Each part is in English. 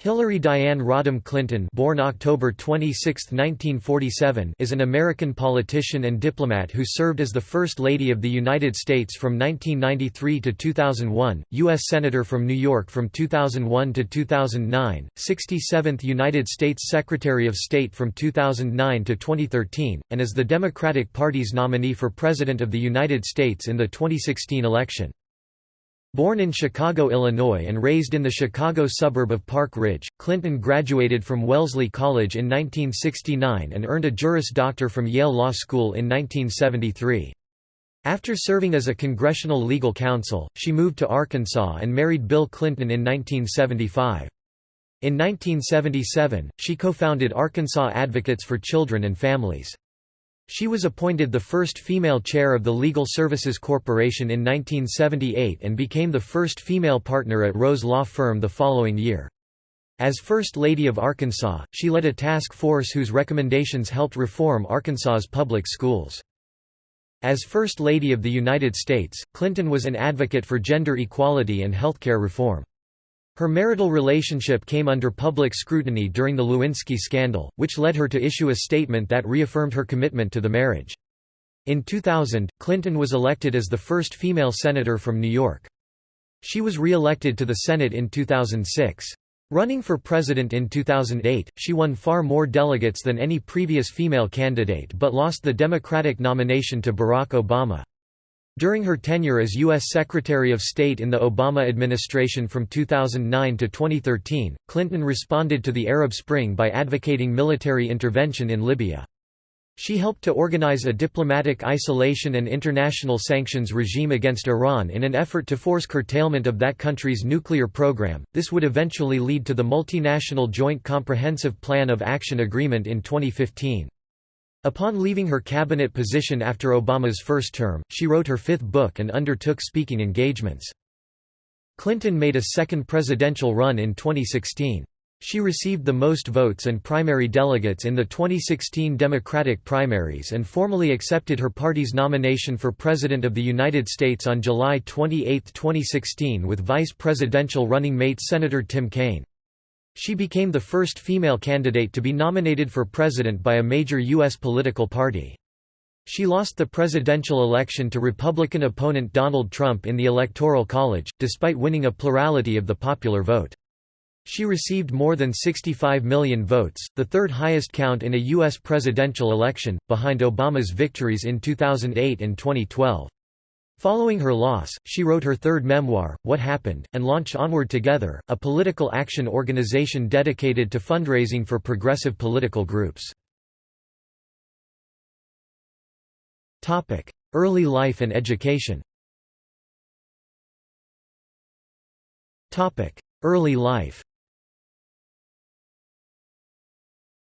Hillary Diane Rodham Clinton born October 26, 1947, is an American politician and diplomat who served as the First Lady of the United States from 1993 to 2001, U.S. Senator from New York from 2001 to 2009, 67th United States Secretary of State from 2009 to 2013, and is the Democratic Party's nominee for President of the United States in the 2016 election. Born in Chicago, Illinois and raised in the Chicago suburb of Park Ridge, Clinton graduated from Wellesley College in 1969 and earned a Juris Doctor from Yale Law School in 1973. After serving as a congressional legal counsel, she moved to Arkansas and married Bill Clinton in 1975. In 1977, she co-founded Arkansas Advocates for Children and Families. She was appointed the first female chair of the Legal Services Corporation in 1978 and became the first female partner at Rose Law Firm the following year. As First Lady of Arkansas, she led a task force whose recommendations helped reform Arkansas's public schools. As First Lady of the United States, Clinton was an advocate for gender equality and healthcare reform. Her marital relationship came under public scrutiny during the Lewinsky scandal, which led her to issue a statement that reaffirmed her commitment to the marriage. In 2000, Clinton was elected as the first female senator from New York. She was re-elected to the Senate in 2006. Running for president in 2008, she won far more delegates than any previous female candidate but lost the Democratic nomination to Barack Obama. During her tenure as U.S. Secretary of State in the Obama administration from 2009 to 2013, Clinton responded to the Arab Spring by advocating military intervention in Libya. She helped to organize a diplomatic isolation and international sanctions regime against Iran in an effort to force curtailment of that country's nuclear program. This would eventually lead to the Multinational Joint Comprehensive Plan of Action Agreement in 2015. Upon leaving her cabinet position after Obama's first term, she wrote her fifth book and undertook speaking engagements. Clinton made a second presidential run in 2016. She received the most votes and primary delegates in the 2016 Democratic primaries and formally accepted her party's nomination for President of the United States on July 28, 2016 with vice presidential running mate Senator Tim Kaine. She became the first female candidate to be nominated for president by a major U.S. political party. She lost the presidential election to Republican opponent Donald Trump in the Electoral College, despite winning a plurality of the popular vote. She received more than 65 million votes, the third highest count in a U.S. presidential election, behind Obama's victories in 2008 and 2012. Following her loss, she wrote her third memoir, What Happened, and launched Onward Together, a political action organization dedicated to fundraising for progressive political groups. Early life and education Early life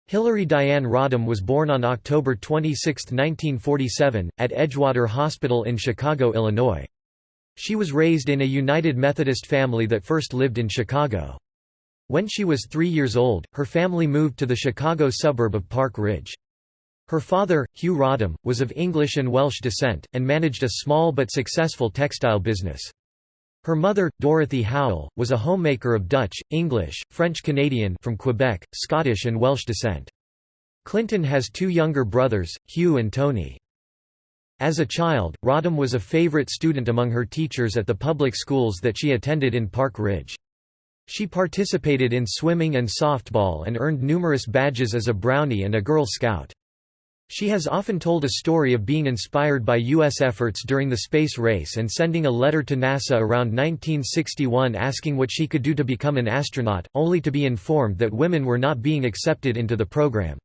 Hillary Diane Rodham was born on October 26, 1947, at Edgewater Hospital in Chicago, Illinois. She was raised in a United Methodist family that first lived in Chicago. When she was three years old, her family moved to the Chicago suburb of Park Ridge. Her father, Hugh Rodham, was of English and Welsh descent, and managed a small but successful textile business. Her mother, Dorothy Howell, was a homemaker of Dutch, English, French-Canadian from Quebec, Scottish and Welsh descent. Clinton has two younger brothers, Hugh and Tony. As a child, Rodham was a favorite student among her teachers at the public schools that she attended in Park Ridge. She participated in swimming and softball and earned numerous badges as a Brownie and a Girl Scout. She has often told a story of being inspired by U.S. efforts during the space race and sending a letter to NASA around 1961 asking what she could do to become an astronaut, only to be informed that women were not being accepted into the program.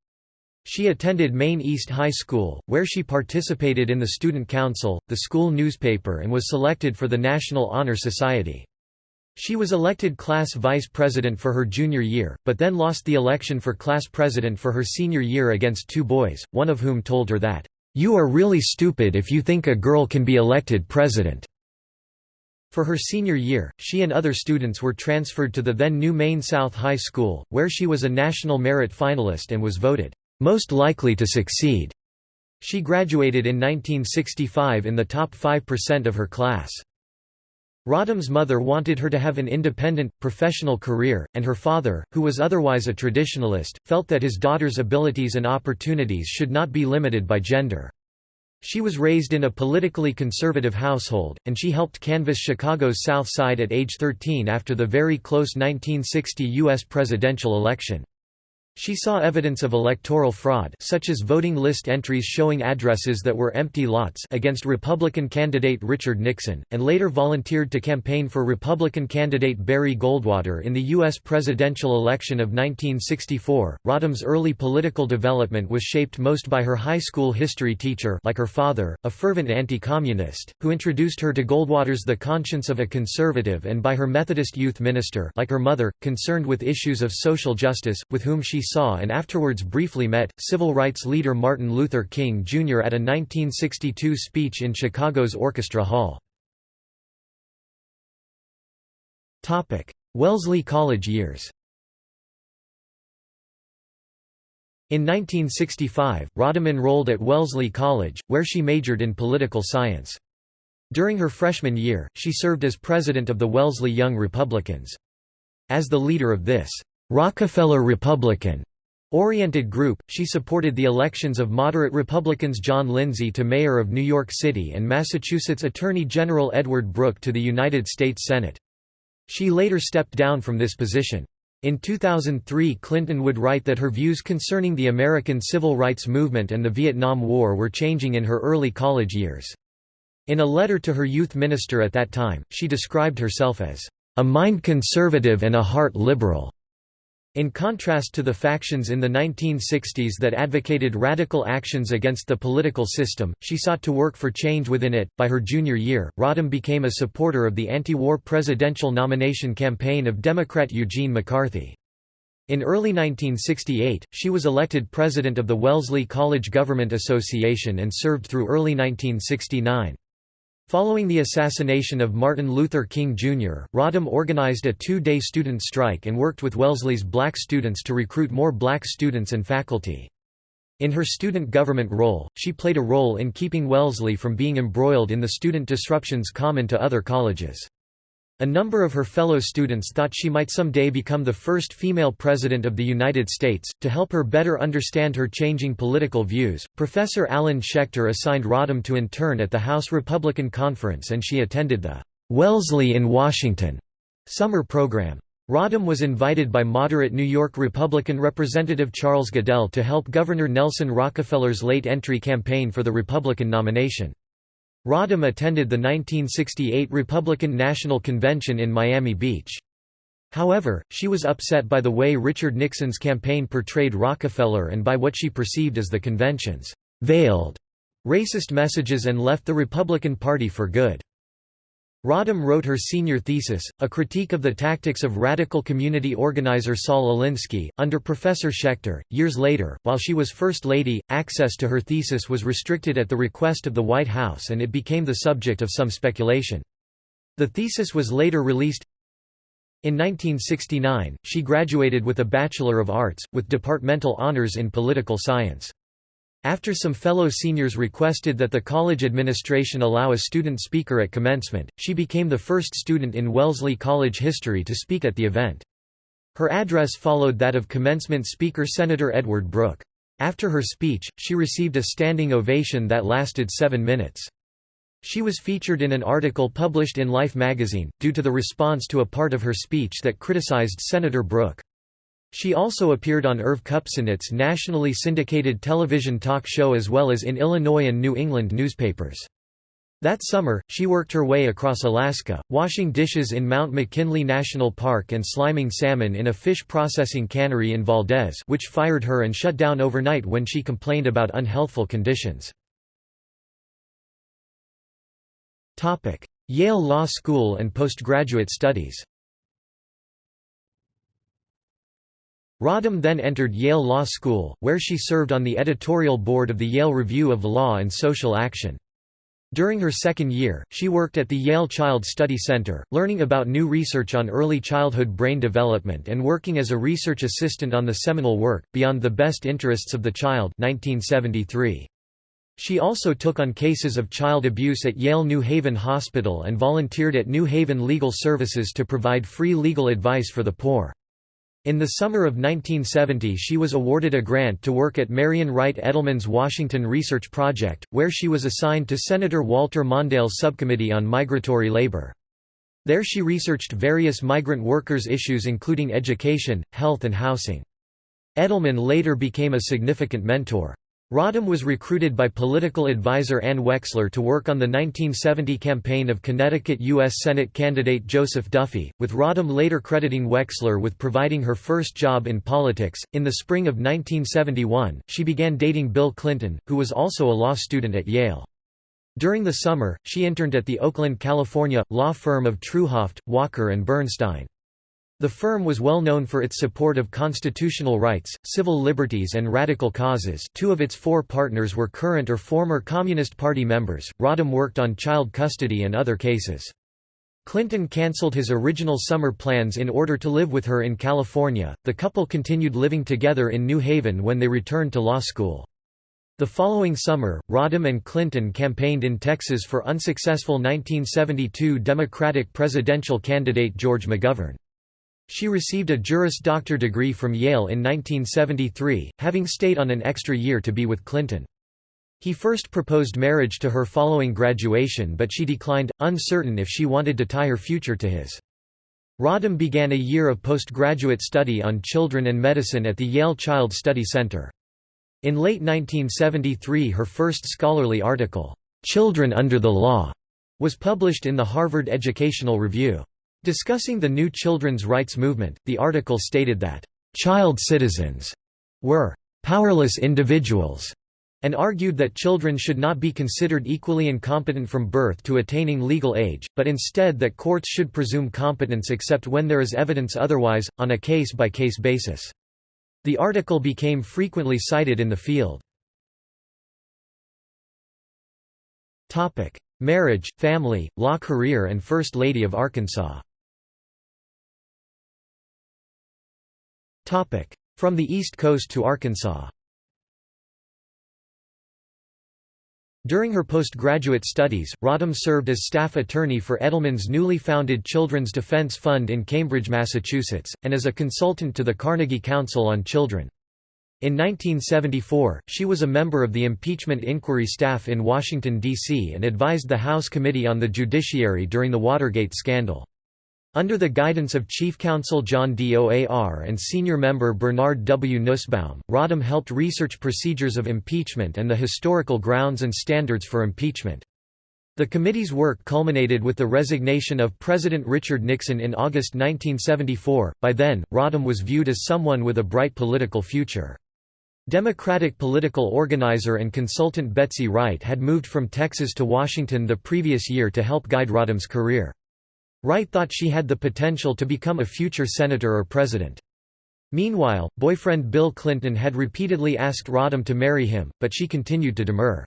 She attended Maine East High School, where she participated in the Student Council, the school newspaper and was selected for the National Honor Society. She was elected class vice president for her junior year, but then lost the election for class president for her senior year against two boys, one of whom told her that, "'You are really stupid if you think a girl can be elected president.'" For her senior year, she and other students were transferred to the then new Maine South High School, where she was a National Merit finalist and was voted, "'most likely to succeed'". She graduated in 1965 in the top 5% of her class. Rodham's mother wanted her to have an independent, professional career, and her father, who was otherwise a traditionalist, felt that his daughter's abilities and opportunities should not be limited by gender. She was raised in a politically conservative household, and she helped canvass Chicago's South Side at age 13 after the very close 1960 U.S. presidential election. She saw evidence of electoral fraud such as voting list entries showing addresses that were empty lots against Republican candidate Richard Nixon, and later volunteered to campaign for Republican candidate Barry Goldwater in the U.S. presidential election of 1964. Rodham's early political development was shaped most by her high school history teacher like her father, a fervent anti-communist, who introduced her to Goldwater's The Conscience of a Conservative and by her Methodist youth minister like her mother, concerned with issues of social justice, with whom she saw and afterwards briefly met, civil rights leader Martin Luther King Jr. at a 1962 speech in Chicago's Orchestra Hall. Wellesley College years In 1965, Rodham enrolled at Wellesley College, where she majored in political science. During her freshman year, she served as president of the Wellesley Young Republicans. As the leader of this Rockefeller Republican oriented group, she supported the elections of moderate Republicans John Lindsay to mayor of New York City and Massachusetts Attorney General Edward Brooke to the United States Senate. She later stepped down from this position. In 2003 Clinton would write that her views concerning the American civil rights movement and the Vietnam War were changing in her early college years. In a letter to her youth minister at that time, she described herself as, "...a mind conservative and a heart liberal." In contrast to the factions in the 1960s that advocated radical actions against the political system, she sought to work for change within it. By her junior year, Rodham became a supporter of the anti war presidential nomination campaign of Democrat Eugene McCarthy. In early 1968, she was elected president of the Wellesley College Government Association and served through early 1969. Following the assassination of Martin Luther King Jr., Rodham organized a two-day student strike and worked with Wellesley's black students to recruit more black students and faculty. In her student government role, she played a role in keeping Wellesley from being embroiled in the student disruptions common to other colleges. A number of her fellow students thought she might someday become the first female president of the United States. To help her better understand her changing political views, Professor Alan Schechter assigned Rodham to intern at the House Republican Conference and she attended the Wellesley in Washington summer program. Rodham was invited by moderate New York Republican Representative Charles Goodell to help Governor Nelson Rockefeller's late entry campaign for the Republican nomination. Rodham attended the 1968 Republican National Convention in Miami Beach. However, she was upset by the way Richard Nixon's campaign portrayed Rockefeller and by what she perceived as the convention's veiled racist messages and left the Republican Party for good. Rodham wrote her senior thesis, a critique of the tactics of radical community organizer Saul Alinsky, under Professor Schechter. Years later, while she was First Lady, access to her thesis was restricted at the request of the White House and it became the subject of some speculation. The thesis was later released. In 1969, she graduated with a Bachelor of Arts, with departmental honors in political science. After some fellow seniors requested that the college administration allow a student speaker at commencement, she became the first student in Wellesley College history to speak at the event. Her address followed that of commencement speaker Senator Edward Brooke. After her speech, she received a standing ovation that lasted seven minutes. She was featured in an article published in Life magazine, due to the response to a part of her speech that criticized Senator Brooke. She also appeared on Irv Kupcinet's nationally syndicated television talk show as well as in Illinois and New England newspapers. That summer, she worked her way across Alaska, washing dishes in Mount McKinley National Park and sliming salmon in a fish processing cannery in Valdez which fired her and shut down overnight when she complained about unhealthful conditions. Yale Law School and postgraduate studies Rodham then entered Yale Law School, where she served on the editorial board of the Yale Review of Law and Social Action. During her second year, she worked at the Yale Child Study Center, learning about new research on early childhood brain development and working as a research assistant on the seminal work, Beyond the Best Interests of the Child 1973. She also took on cases of child abuse at Yale New Haven Hospital and volunteered at New Haven Legal Services to provide free legal advice for the poor. In the summer of 1970 she was awarded a grant to work at Marian Wright Edelman's Washington Research Project, where she was assigned to Senator Walter Mondale's Subcommittee on Migratory Labor. There she researched various migrant workers' issues including education, health and housing. Edelman later became a significant mentor. Rodham was recruited by political advisor Anne Wexler to work on the 1970 campaign of Connecticut U.S. Senate candidate Joseph Duffy, with Rodham later crediting Wexler with providing her first job in politics. In the spring of 1971, she began dating Bill Clinton, who was also a law student at Yale. During the summer, she interned at the Oakland, California, law firm of Treuhaft, Walker and Bernstein. The firm was well known for its support of constitutional rights, civil liberties and radical causes two of its four partners were current or former Communist Party members. Rodham worked on child custody and other cases. Clinton cancelled his original summer plans in order to live with her in California. The couple continued living together in New Haven when they returned to law school. The following summer, Rodham and Clinton campaigned in Texas for unsuccessful 1972 Democratic presidential candidate George McGovern. She received a Juris Doctor degree from Yale in 1973, having stayed on an extra year to be with Clinton. He first proposed marriage to her following graduation but she declined, uncertain if she wanted to tie her future to his. Rodham began a year of postgraduate study on children and medicine at the Yale Child Study Center. In late 1973 her first scholarly article, "'Children Under the Law' was published in the Harvard Educational Review. Discussing the new children's rights movement, the article stated that, "...child citizens," were "...powerless individuals." and argued that children should not be considered equally incompetent from birth to attaining legal age, but instead that courts should presume competence except when there is evidence otherwise, on a case-by-case -case basis. The article became frequently cited in the field. Marriage, family, law career and First Lady of Arkansas From the East Coast to Arkansas During her postgraduate studies, Rodham served as staff attorney for Edelman's newly founded Children's Defense Fund in Cambridge, Massachusetts, and as a consultant to the Carnegie Council on Children. In 1974, she was a member of the impeachment inquiry staff in Washington, D.C. and advised the House Committee on the Judiciary during the Watergate scandal. Under the guidance of Chief Counsel John Doar and senior member Bernard W. Nussbaum, Rodham helped research procedures of impeachment and the historical grounds and standards for impeachment. The committee's work culminated with the resignation of President Richard Nixon in August 1974. By then, Rodham was viewed as someone with a bright political future. Democratic political organizer and consultant Betsy Wright had moved from Texas to Washington the previous year to help guide Rodham's career. Wright thought she had the potential to become a future senator or president. Meanwhile, boyfriend Bill Clinton had repeatedly asked Rodham to marry him, but she continued to demur.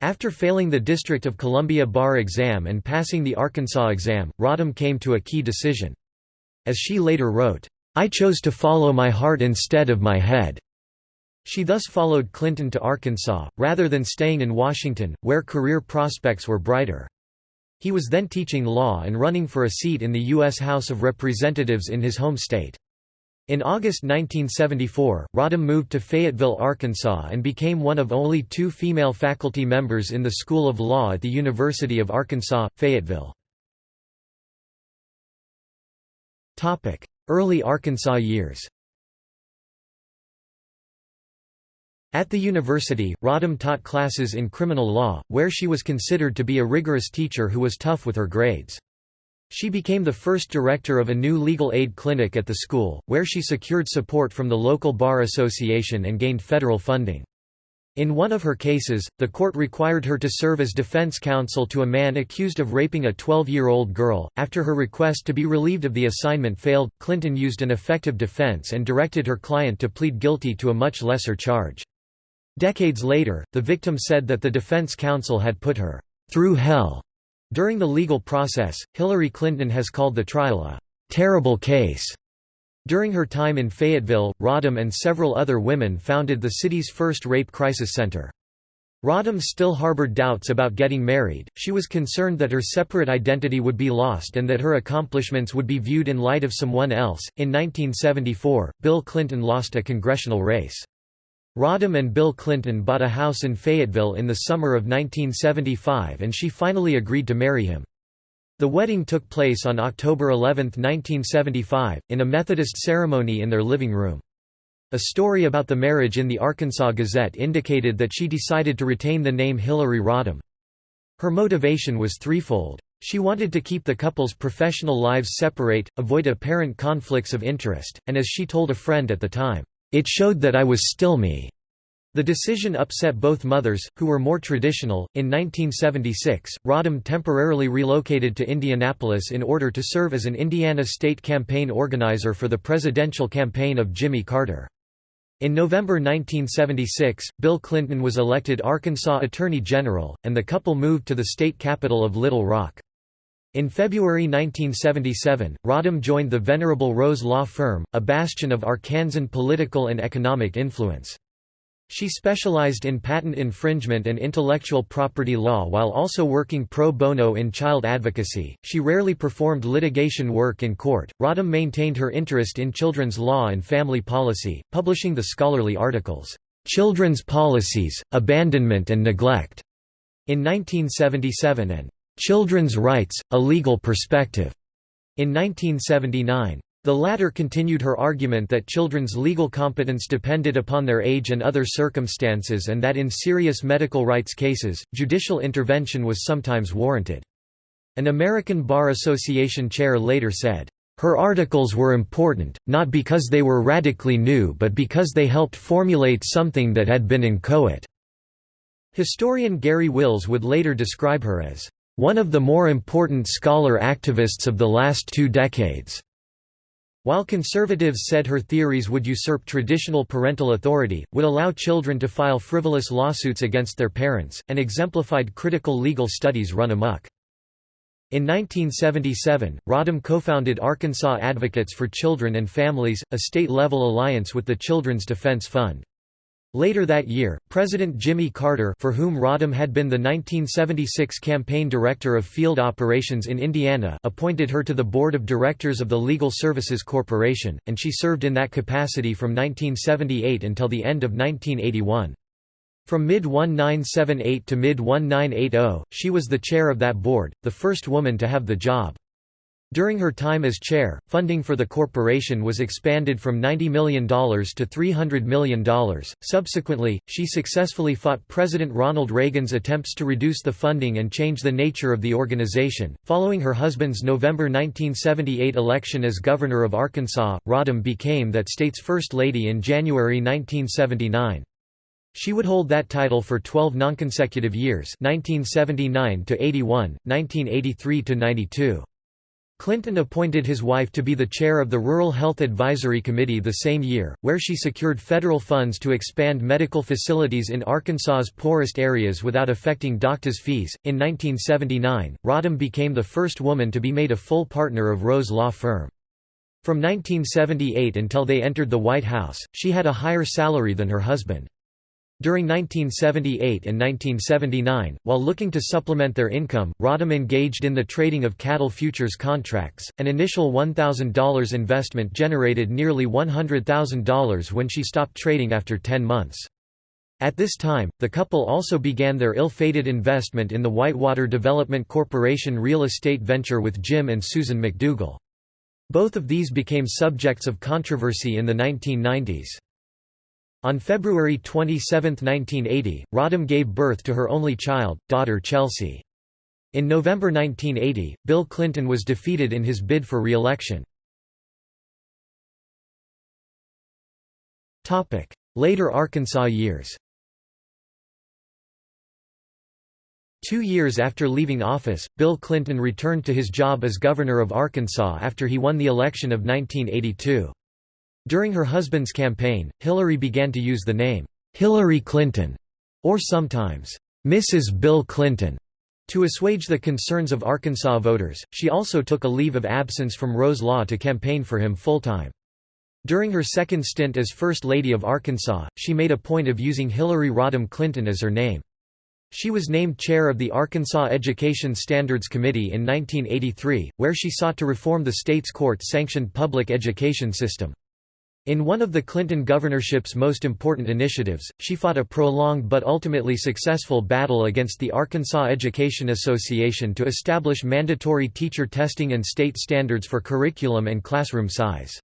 After failing the District of Columbia bar exam and passing the Arkansas exam, Rodham came to a key decision. As she later wrote, "'I chose to follow my heart instead of my head." She thus followed Clinton to Arkansas, rather than staying in Washington, where career prospects were brighter. He was then teaching law and running for a seat in the U.S. House of Representatives in his home state. In August 1974, Rodham moved to Fayetteville, Arkansas and became one of only two female faculty members in the School of Law at the University of Arkansas, Fayetteville. Early Arkansas years At the university, Rodham taught classes in criminal law, where she was considered to be a rigorous teacher who was tough with her grades. She became the first director of a new legal aid clinic at the school, where she secured support from the local bar association and gained federal funding. In one of her cases, the court required her to serve as defense counsel to a man accused of raping a 12-year-old girl. After her request to be relieved of the assignment failed, Clinton used an effective defense and directed her client to plead guilty to a much lesser charge. Decades later, the victim said that the defense counsel had put her through hell. During the legal process, Hillary Clinton has called the trial a terrible case. During her time in Fayetteville, Rodham and several other women founded the city's first rape crisis center. Rodham still harbored doubts about getting married, she was concerned that her separate identity would be lost and that her accomplishments would be viewed in light of someone else. In 1974, Bill Clinton lost a congressional race. Rodham and Bill Clinton bought a house in Fayetteville in the summer of 1975 and she finally agreed to marry him. The wedding took place on October 11, 1975, in a Methodist ceremony in their living room. A story about the marriage in the Arkansas Gazette indicated that she decided to retain the name Hillary Rodham. Her motivation was threefold. She wanted to keep the couple's professional lives separate, avoid apparent conflicts of interest, and as she told a friend at the time, "...it showed that I was still me." The decision upset both mothers, who were more traditional. In 1976, Rodham temporarily relocated to Indianapolis in order to serve as an Indiana state campaign organizer for the presidential campaign of Jimmy Carter. In November 1976, Bill Clinton was elected Arkansas Attorney General, and the couple moved to the state capital of Little Rock. In February 1977, Rodham joined the Venerable Rose Law Firm, a bastion of Arkansan political and economic influence. She specialized in patent infringement and intellectual property law while also working pro bono in child advocacy. She rarely performed litigation work in court. Rodham maintained her interest in children's law and family policy, publishing the scholarly articles, Children's Policies, Abandonment and Neglect, in 1977 and Children's Rights, A Legal Perspective, in 1979. The latter continued her argument that children's legal competence depended upon their age and other circumstances and that in serious medical rights cases, judicial intervention was sometimes warranted. An American Bar Association chair later said, "...her articles were important, not because they were radically new but because they helped formulate something that had been inchoate." Historian Garry Wills would later describe her as, "...one of the more important scholar activists of the last two decades." While conservatives said her theories would usurp traditional parental authority, would allow children to file frivolous lawsuits against their parents, and exemplified critical legal studies run amok. In 1977, Rodham co-founded Arkansas Advocates for Children and Families, a state-level alliance with the Children's Defense Fund. Later that year, President Jimmy Carter for whom Rodham had been the 1976 campaign director of field operations in Indiana appointed her to the board of directors of the Legal Services Corporation, and she served in that capacity from 1978 until the end of 1981. From mid-1978 to mid-1980, she was the chair of that board, the first woman to have the job. During her time as chair, funding for the corporation was expanded from $90 million to $300 million. Subsequently, she successfully fought President Ronald Reagan's attempts to reduce the funding and change the nature of the organization. Following her husband's November 1978 election as governor of Arkansas, Rodham became that state's first lady in January 1979. She would hold that title for 12 nonconsecutive years 1979 to 81, 1983 to 92. Clinton appointed his wife to be the chair of the Rural Health Advisory Committee the same year, where she secured federal funds to expand medical facilities in Arkansas's poorest areas without affecting doctors' fees. In 1979, Rodham became the first woman to be made a full partner of Rose Law Firm. From 1978 until they entered the White House, she had a higher salary than her husband. During 1978 and 1979, while looking to supplement their income, Rodham engaged in the trading of cattle futures contracts. An initial $1,000 investment generated nearly $100,000 when she stopped trading after 10 months. At this time, the couple also began their ill-fated investment in the Whitewater Development Corporation real estate venture with Jim and Susan McDougal. Both of these became subjects of controversy in the 1990s. On February 27, 1980, Rodham gave birth to her only child, daughter Chelsea. In November 1980, Bill Clinton was defeated in his bid for re-election. Later Arkansas years Two years after leaving office, Bill Clinton returned to his job as governor of Arkansas after he won the election of 1982. During her husband's campaign, Hillary began to use the name, Hillary Clinton, or sometimes, Mrs. Bill Clinton. To assuage the concerns of Arkansas voters, she also took a leave of absence from Rose Law to campaign for him full-time. During her second stint as First Lady of Arkansas, she made a point of using Hillary Rodham Clinton as her name. She was named chair of the Arkansas Education Standards Committee in 1983, where she sought to reform the state's court-sanctioned public education system. In one of the Clinton governorship's most important initiatives, she fought a prolonged but ultimately successful battle against the Arkansas Education Association to establish mandatory teacher testing and state standards for curriculum and classroom size.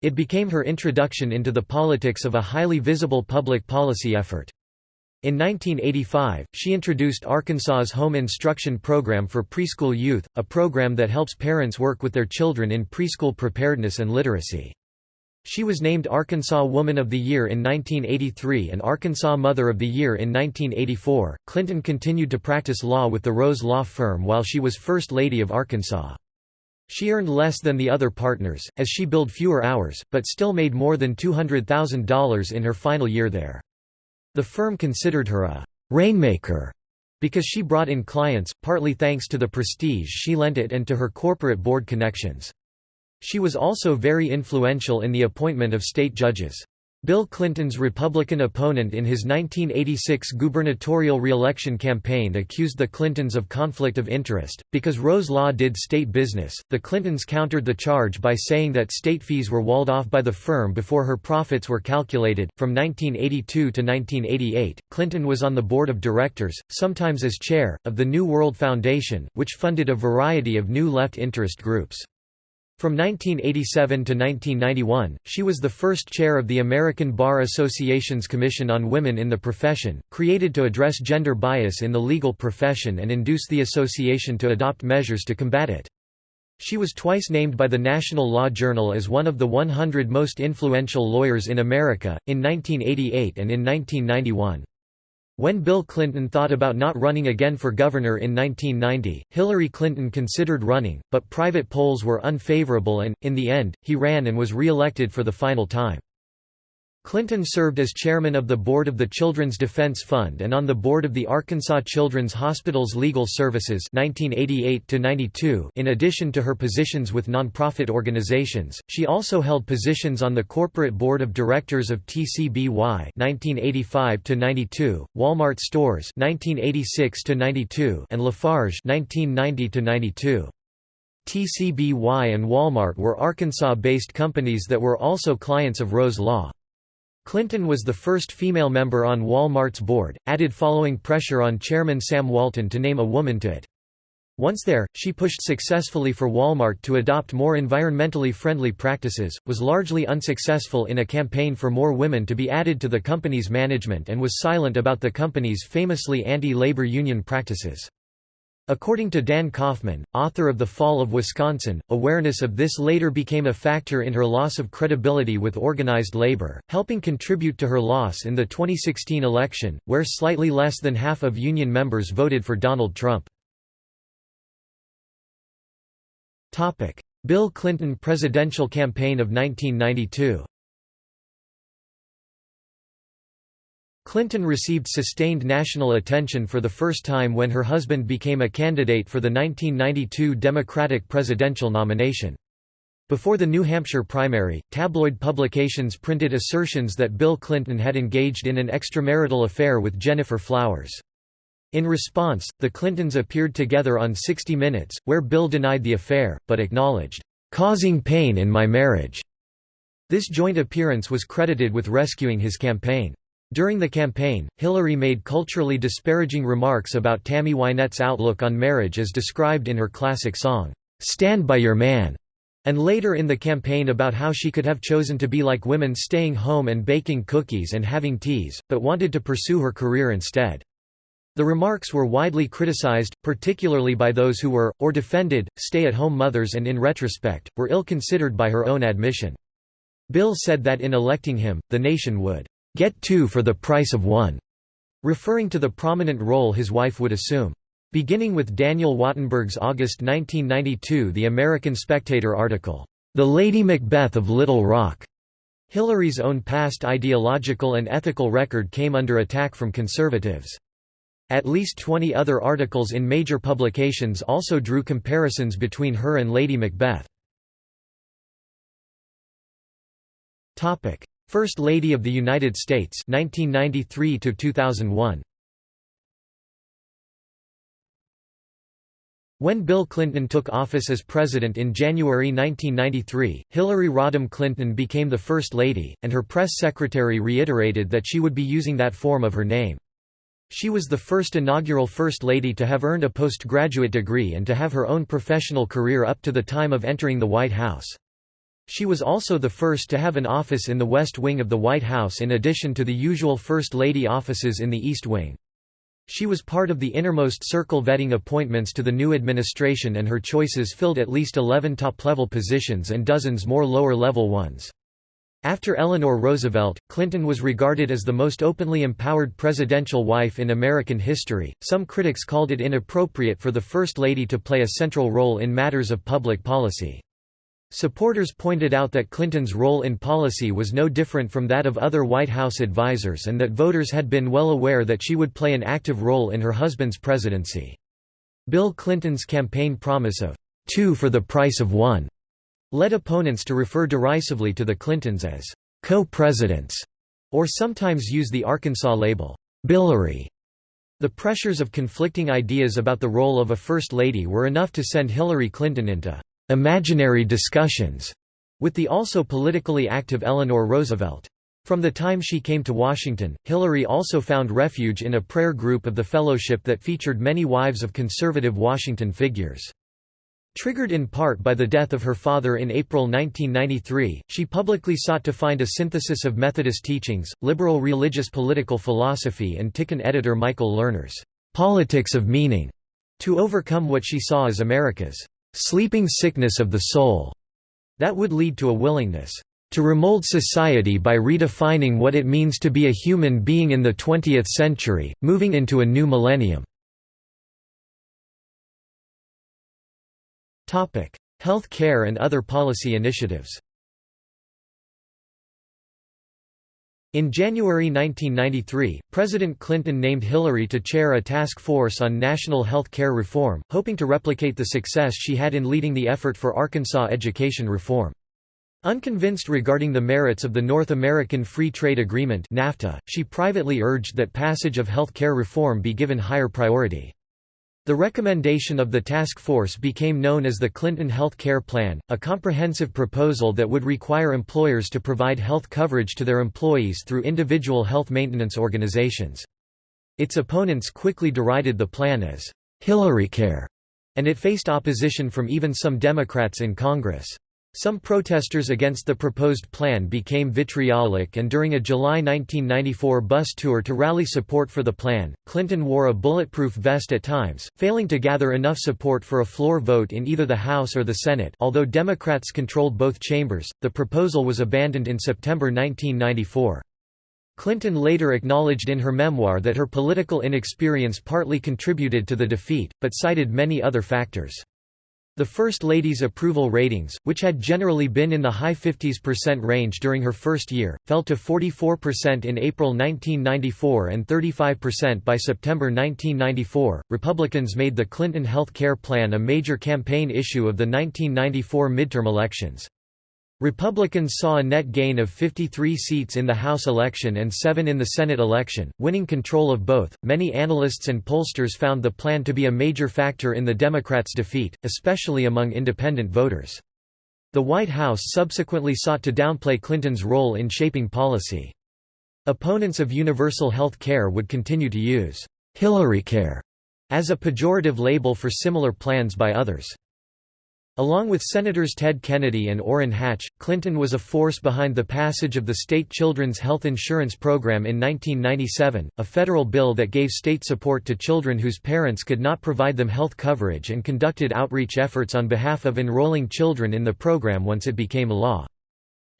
It became her introduction into the politics of a highly visible public policy effort. In 1985, she introduced Arkansas's Home Instruction Program for Preschool Youth, a program that helps parents work with their children in preschool preparedness and literacy. She was named Arkansas Woman of the Year in 1983 and Arkansas Mother of the Year in 1984. Clinton continued to practice law with the Rose Law Firm while she was First Lady of Arkansas. She earned less than the other partners, as she billed fewer hours, but still made more than $200,000 in her final year there. The firm considered her a «rainmaker» because she brought in clients, partly thanks to the prestige she lent it and to her corporate board connections. She was also very influential in the appointment of state judges. Bill Clinton's Republican opponent in his 1986 gubernatorial reelection campaign accused the Clintons of conflict of interest. Because Rose Law did state business, the Clintons countered the charge by saying that state fees were walled off by the firm before her profits were calculated. From 1982 to 1988, Clinton was on the board of directors, sometimes as chair, of the New World Foundation, which funded a variety of new left interest groups. From 1987 to 1991, she was the first chair of the American Bar Association's Commission on Women in the Profession, created to address gender bias in the legal profession and induce the association to adopt measures to combat it. She was twice named by the National Law Journal as one of the 100 most influential lawyers in America, in 1988 and in 1991. When Bill Clinton thought about not running again for governor in 1990, Hillary Clinton considered running, but private polls were unfavorable and, in the end, he ran and was re-elected for the final time. Clinton served as chairman of the board of the Children's Defense Fund and on the board of the Arkansas Children's Hospitals Legal Services 1988 in addition to her positions with nonprofit organizations, she also held positions on the corporate board of directors of TCBY 1985 Walmart Stores 1986 and Lafarge 1990 TCBY and Walmart were Arkansas-based companies that were also clients of Rose Law. Clinton was the first female member on Walmart's board, added following pressure on chairman Sam Walton to name a woman to it. Once there, she pushed successfully for Walmart to adopt more environmentally friendly practices, was largely unsuccessful in a campaign for more women to be added to the company's management and was silent about the company's famously anti-labor union practices. According to Dan Kaufman, author of The Fall of Wisconsin, awareness of this later became a factor in her loss of credibility with organized labor, helping contribute to her loss in the 2016 election, where slightly less than half of union members voted for Donald Trump. Bill Clinton presidential campaign of 1992 Clinton received sustained national attention for the first time when her husband became a candidate for the 1992 Democratic presidential nomination. Before the New Hampshire primary, tabloid publications printed assertions that Bill Clinton had engaged in an extramarital affair with Gennifer Flowers. In response, the Clintons appeared together on 60 Minutes, where Bill denied the affair, but acknowledged, "...causing pain in my marriage." This joint appearance was credited with rescuing his campaign. During the campaign, Hillary made culturally disparaging remarks about Tammy Wynette's outlook on marriage as described in her classic song, "'Stand by Your Man' and later in the campaign about how she could have chosen to be like women staying home and baking cookies and having teas, but wanted to pursue her career instead. The remarks were widely criticized, particularly by those who were, or defended, stay-at-home mothers and in retrospect, were ill-considered by her own admission. Bill said that in electing him, the nation would get two for the price of one, referring to the prominent role his wife would assume. Beginning with Daniel Wattenberg's August 1992 The American Spectator article, "'The Lady Macbeth of Little Rock' Hillary's own past ideological and ethical record came under attack from conservatives. At least 20 other articles in major publications also drew comparisons between her and Lady Macbeth. First Lady of the United States 1993 to 2001 When Bill Clinton took office as president in January 1993, Hillary Rodham Clinton became the First Lady, and her press secretary reiterated that she would be using that form of her name. She was the first inaugural First Lady to have earned a postgraduate degree and to have her own professional career up to the time of entering the White House. She was also the first to have an office in the West Wing of the White House in addition to the usual First Lady offices in the East Wing. She was part of the innermost circle vetting appointments to the new administration and her choices filled at least 11 top-level positions and dozens more lower-level ones. After Eleanor Roosevelt, Clinton was regarded as the most openly empowered presidential wife in American history. Some critics called it inappropriate for the First Lady to play a central role in matters of public policy. Supporters pointed out that Clinton's role in policy was no different from that of other White House advisers and that voters had been well aware that she would play an active role in her husband's presidency. Bill Clinton's campaign promise of two for the price of one led opponents to refer derisively to the Clintons as co-presidents, or sometimes use the Arkansas label, Billary. The pressures of conflicting ideas about the role of a First Lady were enough to send Hillary Clinton into imaginary discussions with the also politically active Eleanor Roosevelt. From the time she came to Washington, Hillary also found refuge in a prayer group of the fellowship that featured many wives of conservative Washington figures. Triggered in part by the death of her father in April 1993, she publicly sought to find a synthesis of Methodist teachings, liberal religious political philosophy and Tikkun editor Michael Lerner's "'Politics of Meaning' to overcome what she saw as America's sleeping sickness of the soul, that would lead to a willingness to remold society by redefining what it means to be a human being in the 20th century, moving into a new millennium. Health care and other policy initiatives In January 1993, President Clinton named Hillary to chair a task force on national health care reform, hoping to replicate the success she had in leading the effort for Arkansas education reform. Unconvinced regarding the merits of the North American Free Trade Agreement NAFTA, she privately urged that passage of health care reform be given higher priority. The recommendation of the task force became known as the Clinton Health Care Plan, a comprehensive proposal that would require employers to provide health coverage to their employees through individual health maintenance organizations. Its opponents quickly derided the plan as Hillary Care, and it faced opposition from even some Democrats in Congress. Some protesters against the proposed plan became vitriolic and during a July 1994 bus tour to rally support for the plan, Clinton wore a bulletproof vest at times, failing to gather enough support for a floor vote in either the House or the Senate although Democrats controlled both chambers, the proposal was abandoned in September 1994. Clinton later acknowledged in her memoir that her political inexperience partly contributed to the defeat, but cited many other factors. The First Lady's approval ratings, which had generally been in the high 50s% percent range during her first year, fell to 44% in April 1994 and 35% by September 1994. Republicans made the Clinton health care plan a major campaign issue of the 1994 midterm elections. Republicans saw a net gain of 53 seats in the House election and 7 in the Senate election, winning control of both. Many analysts and pollsters found the plan to be a major factor in the Democrats' defeat, especially among independent voters. The White House subsequently sought to downplay Clinton's role in shaping policy. Opponents of universal health care would continue to use Hillarycare as a pejorative label for similar plans by others. Along with Senators Ted Kennedy and Orrin Hatch, Clinton was a force behind the passage of the state Children's Health Insurance Program in 1997, a federal bill that gave state support to children whose parents could not provide them health coverage and conducted outreach efforts on behalf of enrolling children in the program once it became a law.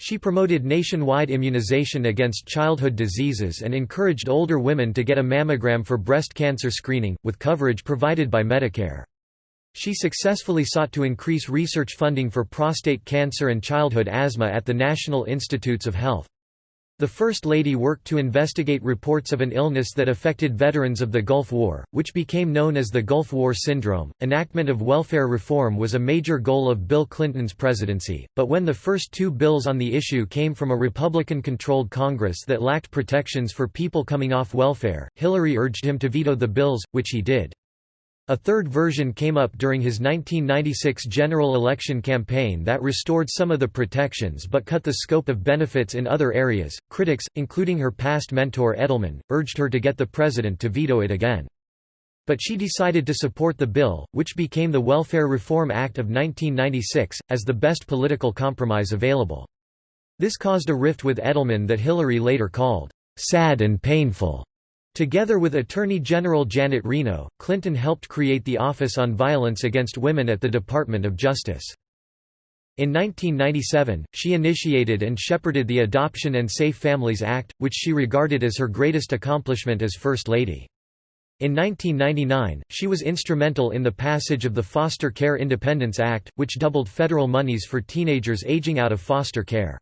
She promoted nationwide immunization against childhood diseases and encouraged older women to get a mammogram for breast cancer screening, with coverage provided by Medicare. She successfully sought to increase research funding for prostate cancer and childhood asthma at the National Institutes of Health. The First Lady worked to investigate reports of an illness that affected veterans of the Gulf War, which became known as the Gulf War Syndrome. Enactment of welfare reform was a major goal of Bill Clinton's presidency, but when the first two bills on the issue came from a Republican controlled Congress that lacked protections for people coming off welfare, Hillary urged him to veto the bills, which he did. A third version came up during his 1996 general election campaign that restored some of the protections but cut the scope of benefits in other areas. Critics, including her past mentor Edelman, urged her to get the president to veto it again. But she decided to support the bill, which became the Welfare Reform Act of 1996, as the best political compromise available. This caused a rift with Edelman that Hillary later called, "...sad and painful." Together with Attorney General Janet Reno, Clinton helped create the Office on Violence Against Women at the Department of Justice. In 1997, she initiated and shepherded the Adoption and Safe Families Act, which she regarded as her greatest accomplishment as First Lady. In 1999, she was instrumental in the passage of the Foster Care Independence Act, which doubled federal monies for teenagers aging out of foster care.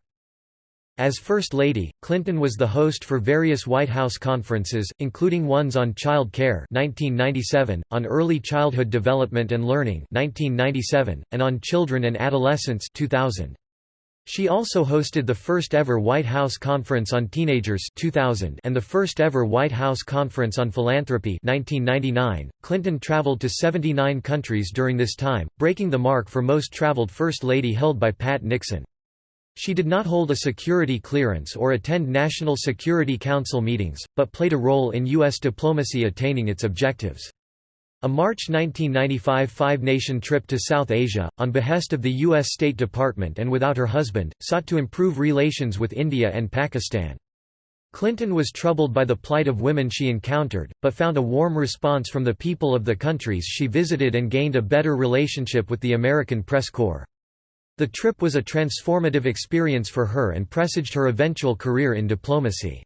As First Lady, Clinton was the host for various White House conferences, including ones on child care 1997, on early childhood development and learning 1997, and on children and adolescence 2000. She also hosted the first ever White House Conference on Teenagers 2000 and the first ever White House Conference on Philanthropy 1999. Clinton traveled to 79 countries during this time, breaking the mark for most traveled First Lady held by Pat Nixon. She did not hold a security clearance or attend National Security Council meetings, but played a role in U.S. diplomacy attaining its objectives. A March 1995 five-nation trip to South Asia, on behest of the U.S. State Department and without her husband, sought to improve relations with India and Pakistan. Clinton was troubled by the plight of women she encountered, but found a warm response from the people of the countries she visited and gained a better relationship with the American press corps. The trip was a transformative experience for her and presaged her eventual career in diplomacy.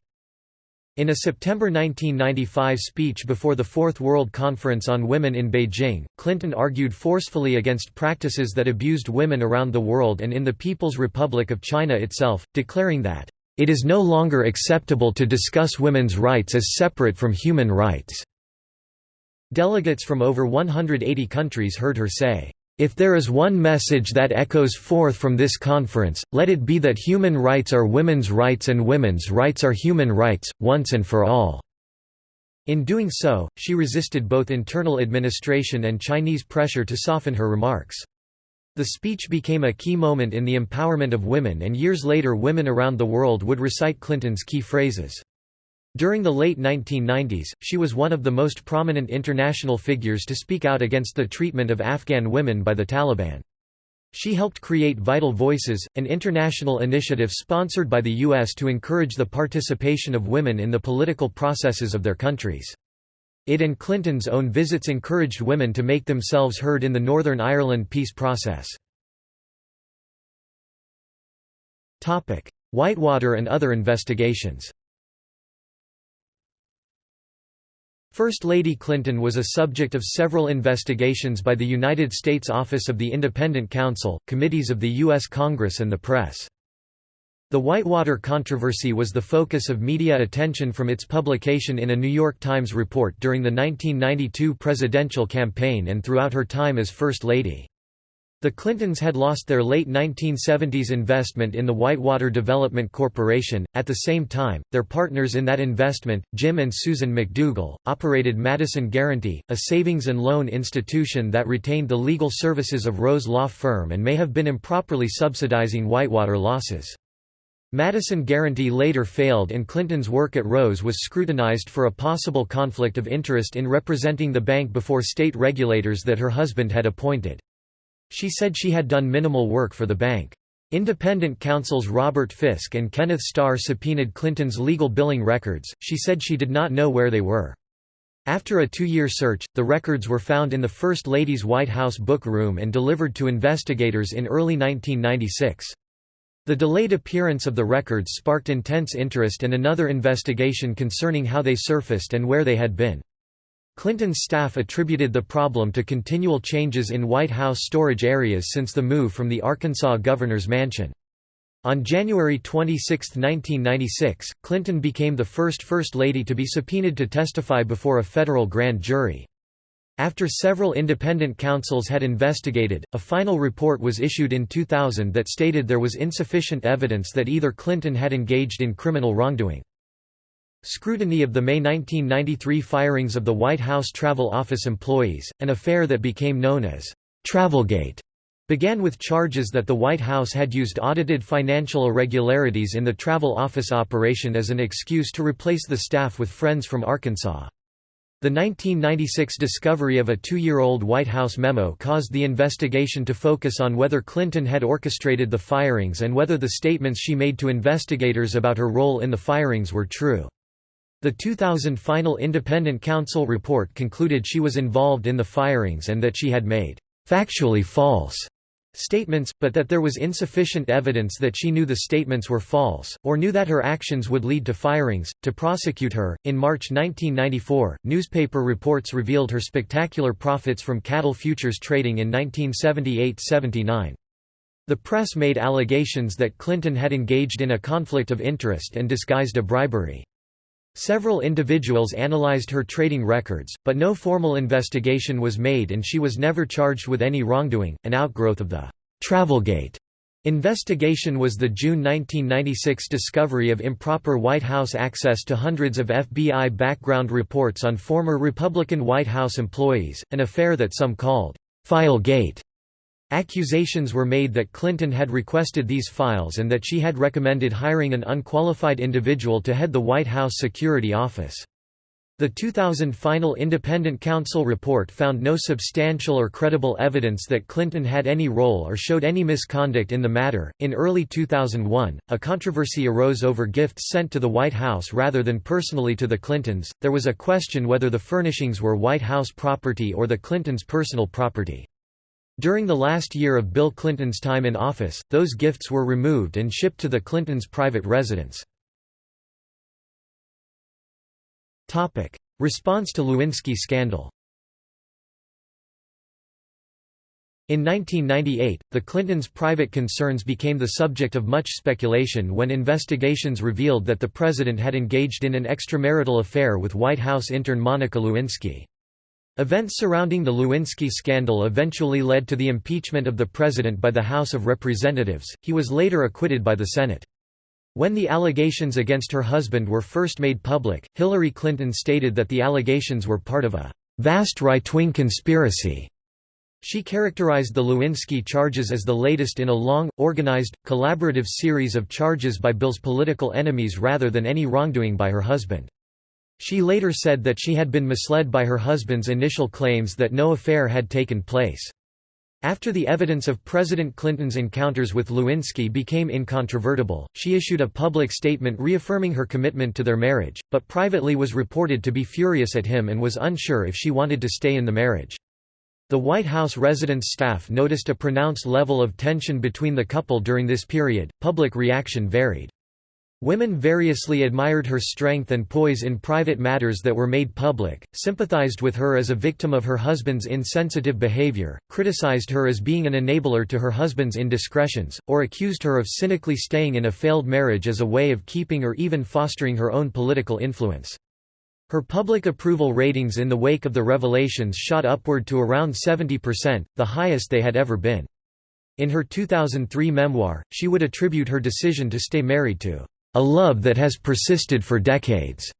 In a September 1995 speech before the Fourth World Conference on Women in Beijing, Clinton argued forcefully against practices that abused women around the world and in the People's Republic of China itself, declaring that, "...it is no longer acceptable to discuss women's rights as separate from human rights." Delegates from over 180 countries heard her say, if there is one message that echoes forth from this conference, let it be that human rights are women's rights and women's rights are human rights, once and for all." In doing so, she resisted both internal administration and Chinese pressure to soften her remarks. The speech became a key moment in the empowerment of women and years later women around the world would recite Clinton's key phrases. During the late 1990s, she was one of the most prominent international figures to speak out against the treatment of Afghan women by the Taliban. She helped create Vital Voices, an international initiative sponsored by the U.S. to encourage the participation of women in the political processes of their countries. It and Clinton's own visits encouraged women to make themselves heard in the Northern Ireland peace process. Whitewater and other investigations First Lady Clinton was a subject of several investigations by the United States Office of the Independent Counsel, committees of the U.S. Congress and the press. The Whitewater controversy was the focus of media attention from its publication in a New York Times report during the 1992 presidential campaign and throughout her time as First Lady. The Clintons had lost their late 1970s investment in the Whitewater Development Corporation. At the same time, their partners in that investment, Jim and Susan McDougal, operated Madison Guaranty, a savings and loan institution that retained the legal services of Rose Law Firm and may have been improperly subsidizing Whitewater losses. Madison Guaranty later failed and Clinton's work at Rose was scrutinized for a possible conflict of interest in representing the bank before state regulators that her husband had appointed. She said she had done minimal work for the bank. Independent counsels Robert Fiske and Kenneth Starr subpoenaed Clinton's legal billing records, she said she did not know where they were. After a two-year search, the records were found in the First Lady's White House book room and delivered to investigators in early 1996. The delayed appearance of the records sparked intense interest and another investigation concerning how they surfaced and where they had been. Clinton's staff attributed the problem to continual changes in White House storage areas since the move from the Arkansas governor's mansion. On January 26, 1996, Clinton became the first First Lady to be subpoenaed to testify before a federal grand jury. After several independent counsels had investigated, a final report was issued in 2000 that stated there was insufficient evidence that either Clinton had engaged in criminal wrongdoing. Scrutiny of the May 1993 firings of the White House Travel Office employees, an affair that became known as Travelgate, began with charges that the White House had used audited financial irregularities in the travel office operation as an excuse to replace the staff with friends from Arkansas. The 1996 discovery of a two-year-old White House memo caused the investigation to focus on whether Clinton had orchestrated the firings and whether the statements she made to investigators about her role in the firings were true. The 2000 final independent counsel report concluded she was involved in the firings and that she had made factually false statements, but that there was insufficient evidence that she knew the statements were false, or knew that her actions would lead to firings. To prosecute her, in March 1994, newspaper reports revealed her spectacular profits from cattle futures trading in 1978 79. The press made allegations that Clinton had engaged in a conflict of interest and disguised a bribery. Several individuals analyzed her trading records, but no formal investigation was made and she was never charged with any wrongdoing. An outgrowth of the Travelgate investigation was the June 1996 discovery of improper White House access to hundreds of FBI background reports on former Republican White House employees, an affair that some called Filegate. Accusations were made that Clinton had requested these files and that she had recommended hiring an unqualified individual to head the White House Security Office. The 2000 final independent counsel report found no substantial or credible evidence that Clinton had any role or showed any misconduct in the matter. In early 2001, a controversy arose over gifts sent to the White House rather than personally to the Clintons. There was a question whether the furnishings were White House property or the Clintons' personal property. During the last year of Bill Clinton's time in office, those gifts were removed and shipped to the Clintons' private residence. Response to Lewinsky scandal In 1998, the Clintons' private concerns became the subject of much speculation when investigations revealed that the president had engaged in an extramarital affair with White House intern Monica Lewinsky. Events surrounding the Lewinsky scandal eventually led to the impeachment of the president by the House of Representatives, he was later acquitted by the Senate. When the allegations against her husband were first made public, Hillary Clinton stated that the allegations were part of a «vast right-wing conspiracy». She characterized the Lewinsky charges as the latest in a long, organized, collaborative series of charges by Bill's political enemies rather than any wrongdoing by her husband. She later said that she had been misled by her husband's initial claims that no affair had taken place. After the evidence of President Clinton's encounters with Lewinsky became incontrovertible, she issued a public statement reaffirming her commitment to their marriage, but privately was reported to be furious at him and was unsure if she wanted to stay in the marriage. The White House residence staff noticed a pronounced level of tension between the couple during this period. Public reaction varied. Women variously admired her strength and poise in private matters that were made public, sympathized with her as a victim of her husband's insensitive behavior, criticized her as being an enabler to her husband's indiscretions, or accused her of cynically staying in a failed marriage as a way of keeping or even fostering her own political influence. Her public approval ratings in the wake of the revelations shot upward to around 70%, the highest they had ever been. In her 2003 memoir, she would attribute her decision to stay married to a love that has persisted for decades,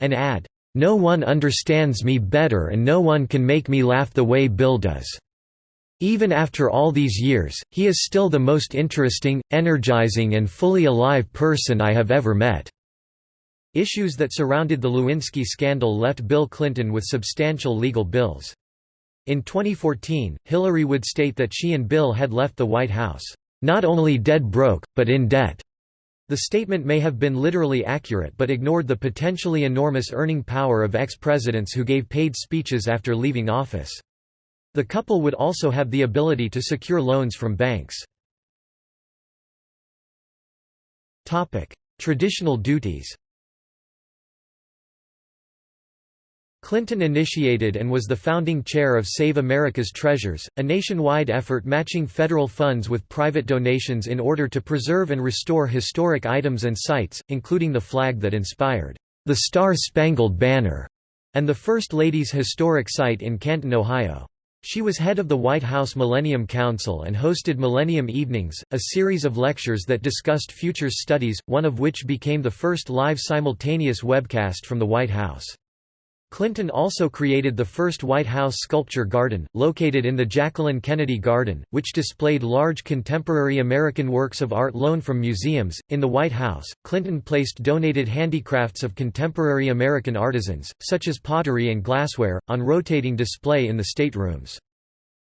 and add, no one understands me better and no one can make me laugh the way Bill does. Even after all these years, he is still the most interesting, energizing and fully alive person I have ever met." Issues that surrounded the Lewinsky scandal left Bill Clinton with substantial legal bills. In 2014, Hillary would state that she and Bill had left the White House, "...not only dead broke, but in debt." The statement may have been literally accurate but ignored the potentially enormous earning power of ex-presidents who gave paid speeches after leaving office. The couple would also have the ability to secure loans from banks. Traditional duties Clinton initiated and was the founding chair of Save America's Treasures, a nationwide effort matching federal funds with private donations in order to preserve and restore historic items and sites, including the flag that inspired the Star-Spangled Banner and the First Lady's historic site in Canton, Ohio. She was head of the White House Millennium Council and hosted Millennium Evenings, a series of lectures that discussed futures studies, one of which became the first live simultaneous webcast from the White House. Clinton also created the first White House Sculpture Garden, located in the Jacqueline Kennedy Garden, which displayed large contemporary American works of art loaned from museums. In the White House, Clinton placed donated handicrafts of contemporary American artisans, such as pottery and glassware, on rotating display in the staterooms.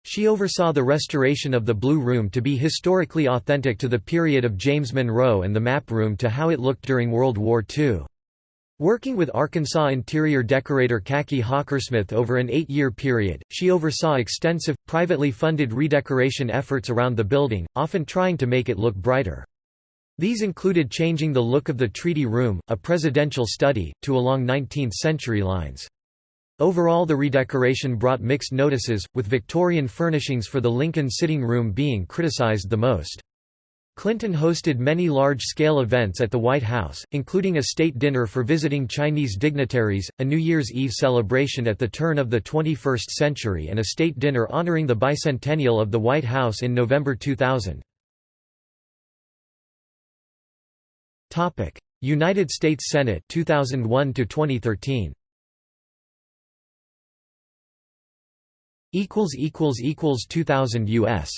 She oversaw the restoration of the Blue Room to be historically authentic to the period of James Monroe and the Map Room to how it looked during World War II. Working with Arkansas interior decorator Kaki Hockersmith over an eight-year period, she oversaw extensive, privately funded redecoration efforts around the building, often trying to make it look brighter. These included changing the look of the Treaty Room, a presidential study, to along 19th-century lines. Overall the redecoration brought mixed notices, with Victorian furnishings for the Lincoln sitting room being criticized the most. Clinton hosted many large-scale events at the White House, including a state dinner for visiting Chinese dignitaries, a New Year's Eve celebration at the turn of the 21st century and a state dinner honoring the bicentennial of the White House in November 2000. United States Senate 2001 to 2013 equals equals equals 2000 US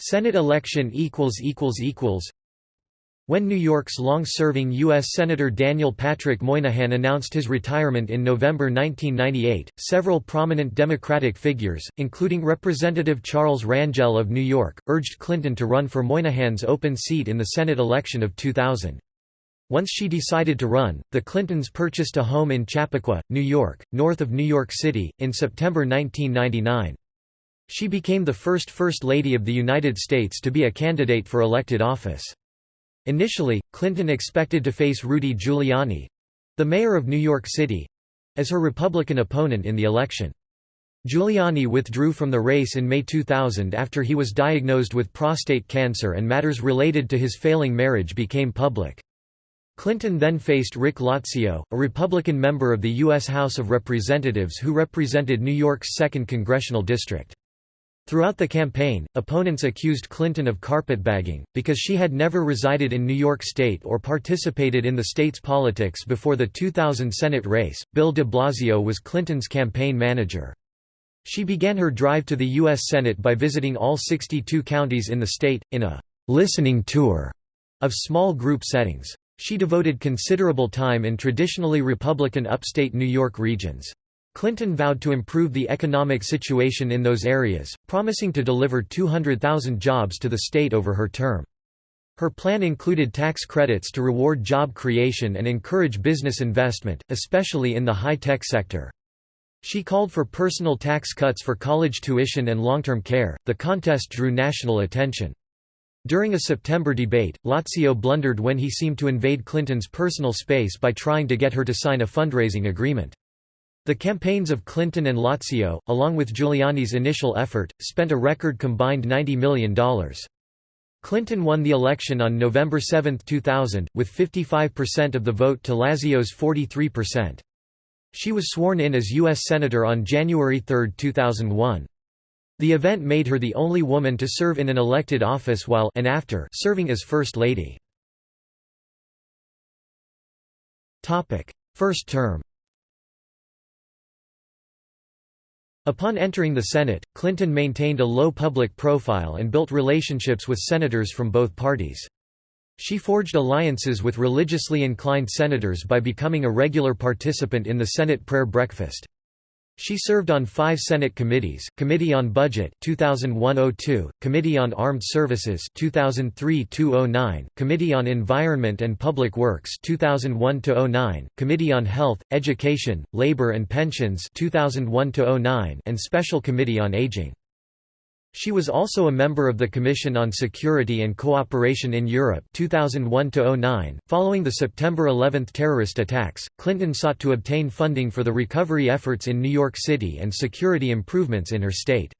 Senate election equals equals equals When New York's long-serving U.S. Senator Daniel Patrick Moynihan announced his retirement in November 1998, several prominent Democratic figures, including Representative Charles Rangel of New York, urged Clinton to run for Moynihan's open seat in the Senate election of 2000. Once she decided to run, the Clintons purchased a home in Chappaqua, New York, north of New York City, in September 1999. She became the first First Lady of the United States to be a candidate for elected office. Initially, Clinton expected to face Rudy Giuliani—the mayor of New York City—as her Republican opponent in the election. Giuliani withdrew from the race in May 2000 after he was diagnosed with prostate cancer and matters related to his failing marriage became public. Clinton then faced Rick Lazio, a Republican member of the U.S. House of Representatives who represented New York's 2nd Congressional District. Throughout the campaign, opponents accused Clinton of carpetbagging, because she had never resided in New York State or participated in the state's politics before the 2000 Senate race. Bill de Blasio was Clinton's campaign manager. She began her drive to the U.S. Senate by visiting all 62 counties in the state, in a listening tour of small group settings. She devoted considerable time in traditionally Republican upstate New York regions. Clinton vowed to improve the economic situation in those areas, promising to deliver 200,000 jobs to the state over her term. Her plan included tax credits to reward job creation and encourage business investment, especially in the high-tech sector. She called for personal tax cuts for college tuition and long-term care. The contest drew national attention. During a September debate, Lazio blundered when he seemed to invade Clinton's personal space by trying to get her to sign a fundraising agreement. The campaigns of Clinton and Lazio, along with Giuliani's initial effort, spent a record combined $90 million. Clinton won the election on November 7, 2000, with 55% of the vote to Lazio's 43%. She was sworn in as U.S. Senator on January 3, 2001. The event made her the only woman to serve in an elected office while and after serving as First Lady. First term Upon entering the Senate, Clinton maintained a low public profile and built relationships with senators from both parties. She forged alliances with religiously inclined senators by becoming a regular participant in the Senate prayer breakfast. She served on five Senate committees, Committee on Budget 2001-02, Committee on Armed Services 2003-09, Committee on Environment and Public Works 2001-09, Committee on Health, Education, Labor and Pensions 2001-09, and Special Committee on Aging. She was also a member of the Commission on Security and Cooperation in Europe 2001 Following the September 11 terrorist attacks, Clinton sought to obtain funding for the recovery efforts in New York City and security improvements in her state.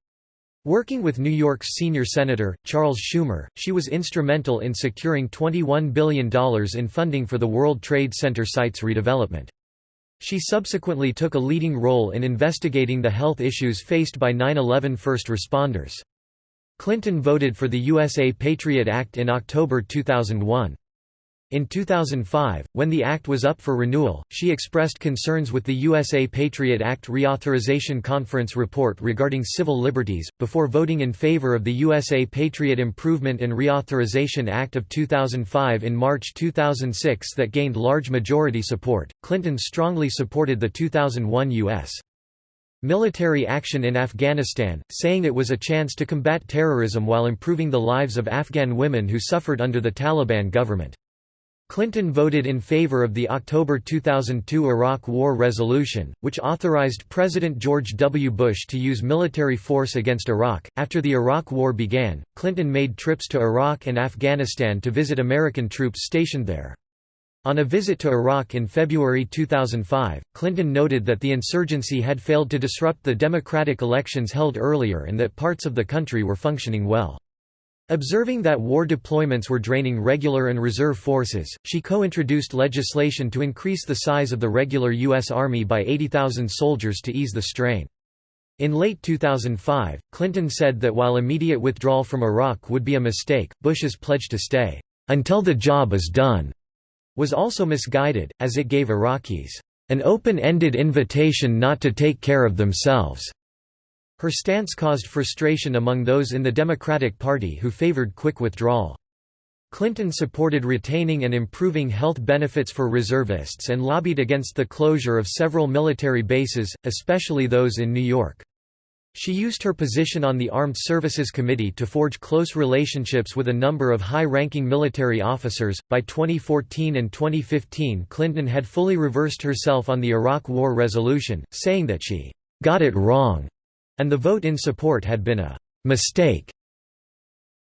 Working with New York's senior senator, Charles Schumer, she was instrumental in securing $21 billion in funding for the World Trade Center site's redevelopment. She subsequently took a leading role in investigating the health issues faced by 9-11 first responders. Clinton voted for the USA Patriot Act in October 2001. In 2005, when the act was up for renewal, she expressed concerns with the USA Patriot Act Reauthorization Conference report regarding civil liberties, before voting in favor of the USA Patriot Improvement and Reauthorization Act of 2005 in March 2006 that gained large majority support. Clinton strongly supported the 2001 U.S. military action in Afghanistan, saying it was a chance to combat terrorism while improving the lives of Afghan women who suffered under the Taliban government. Clinton voted in favor of the October 2002 Iraq War resolution, which authorized President George W. Bush to use military force against Iraq. After the Iraq War began, Clinton made trips to Iraq and Afghanistan to visit American troops stationed there. On a visit to Iraq in February 2005, Clinton noted that the insurgency had failed to disrupt the democratic elections held earlier and that parts of the country were functioning well. Observing that war deployments were draining regular and reserve forces, she co-introduced legislation to increase the size of the regular U.S. Army by 80,000 soldiers to ease the strain. In late 2005, Clinton said that while immediate withdrawal from Iraq would be a mistake, Bush's pledge to stay, "...until the job is done," was also misguided, as it gave Iraqis, "...an open-ended invitation not to take care of themselves." Her stance caused frustration among those in the Democratic Party who favored quick withdrawal. Clinton supported retaining and improving health benefits for reservists and lobbied against the closure of several military bases, especially those in New York. She used her position on the Armed Services Committee to forge close relationships with a number of high ranking military officers. By 2014 and 2015, Clinton had fully reversed herself on the Iraq War resolution, saying that she got it wrong and the vote in support had been a «mistake».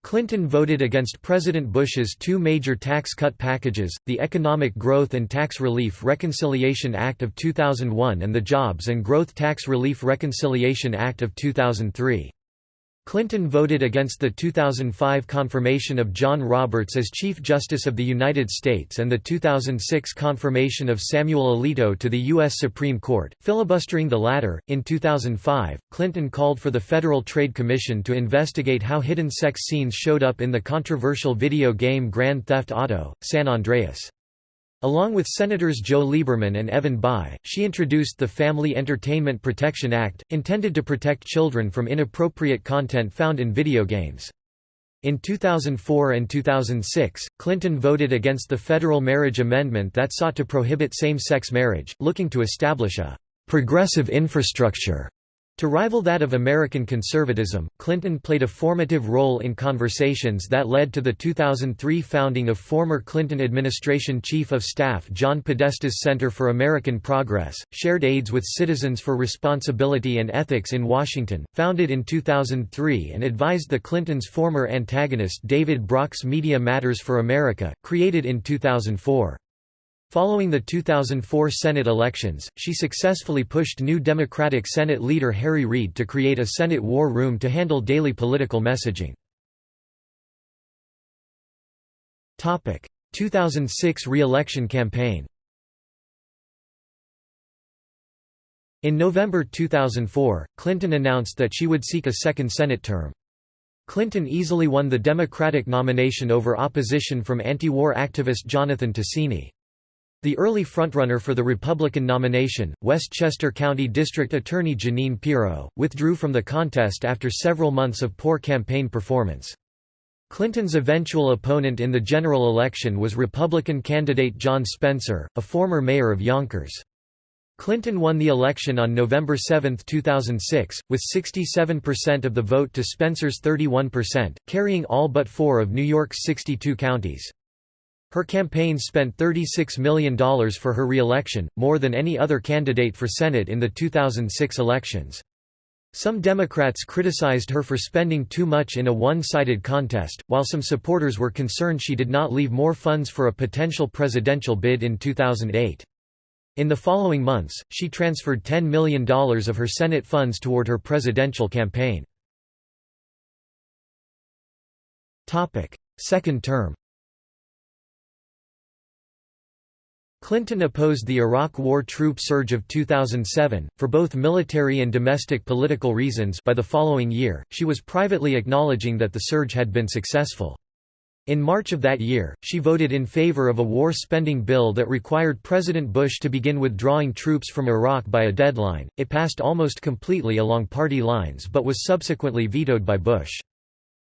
Clinton voted against President Bush's two major tax cut packages, the Economic Growth and Tax Relief Reconciliation Act of 2001 and the Jobs and Growth Tax Relief Reconciliation Act of 2003. Clinton voted against the 2005 confirmation of John Roberts as Chief Justice of the United States and the 2006 confirmation of Samuel Alito to the U.S. Supreme Court, filibustering the latter. In 2005, Clinton called for the Federal Trade Commission to investigate how hidden sex scenes showed up in the controversial video game Grand Theft Auto, San Andreas. Along with Senators Joe Lieberman and Evan Bayh, she introduced the Family Entertainment Protection Act, intended to protect children from inappropriate content found in video games. In 2004 and 2006, Clinton voted against the federal marriage amendment that sought to prohibit same-sex marriage, looking to establish a «progressive infrastructure» To rival that of American conservatism, Clinton played a formative role in conversations that led to the 2003 founding of former Clinton administration Chief of Staff John Podesta's Center for American Progress, Shared aides with Citizens for Responsibility and Ethics in Washington, founded in 2003 and advised the Clintons' former antagonist David Brock's Media Matters for America, created in 2004. Following the 2004 Senate elections, she successfully pushed new Democratic Senate leader Harry Reid to create a Senate war room to handle daily political messaging. 2006 re-election campaign In November 2004, Clinton announced that she would seek a second Senate term. Clinton easily won the Democratic nomination over opposition from anti-war activist Jonathan Tasini. The early frontrunner for the Republican nomination, Westchester County District Attorney Jeanine Pirro, withdrew from the contest after several months of poor campaign performance. Clinton's eventual opponent in the general election was Republican candidate John Spencer, a former mayor of Yonkers. Clinton won the election on November 7, 2006, with 67% of the vote to Spencer's 31%, carrying all but four of New York's 62 counties. Her campaign spent $36 million for her re-election, more than any other candidate for Senate in the 2006 elections. Some Democrats criticized her for spending too much in a one-sided contest, while some supporters were concerned she did not leave more funds for a potential presidential bid in 2008. In the following months, she transferred $10 million of her Senate funds toward her presidential campaign. Second term Clinton opposed the Iraq War troop surge of 2007, for both military and domestic political reasons by the following year, she was privately acknowledging that the surge had been successful. In March of that year, she voted in favor of a war spending bill that required President Bush to begin withdrawing troops from Iraq by a deadline. It passed almost completely along party lines but was subsequently vetoed by Bush.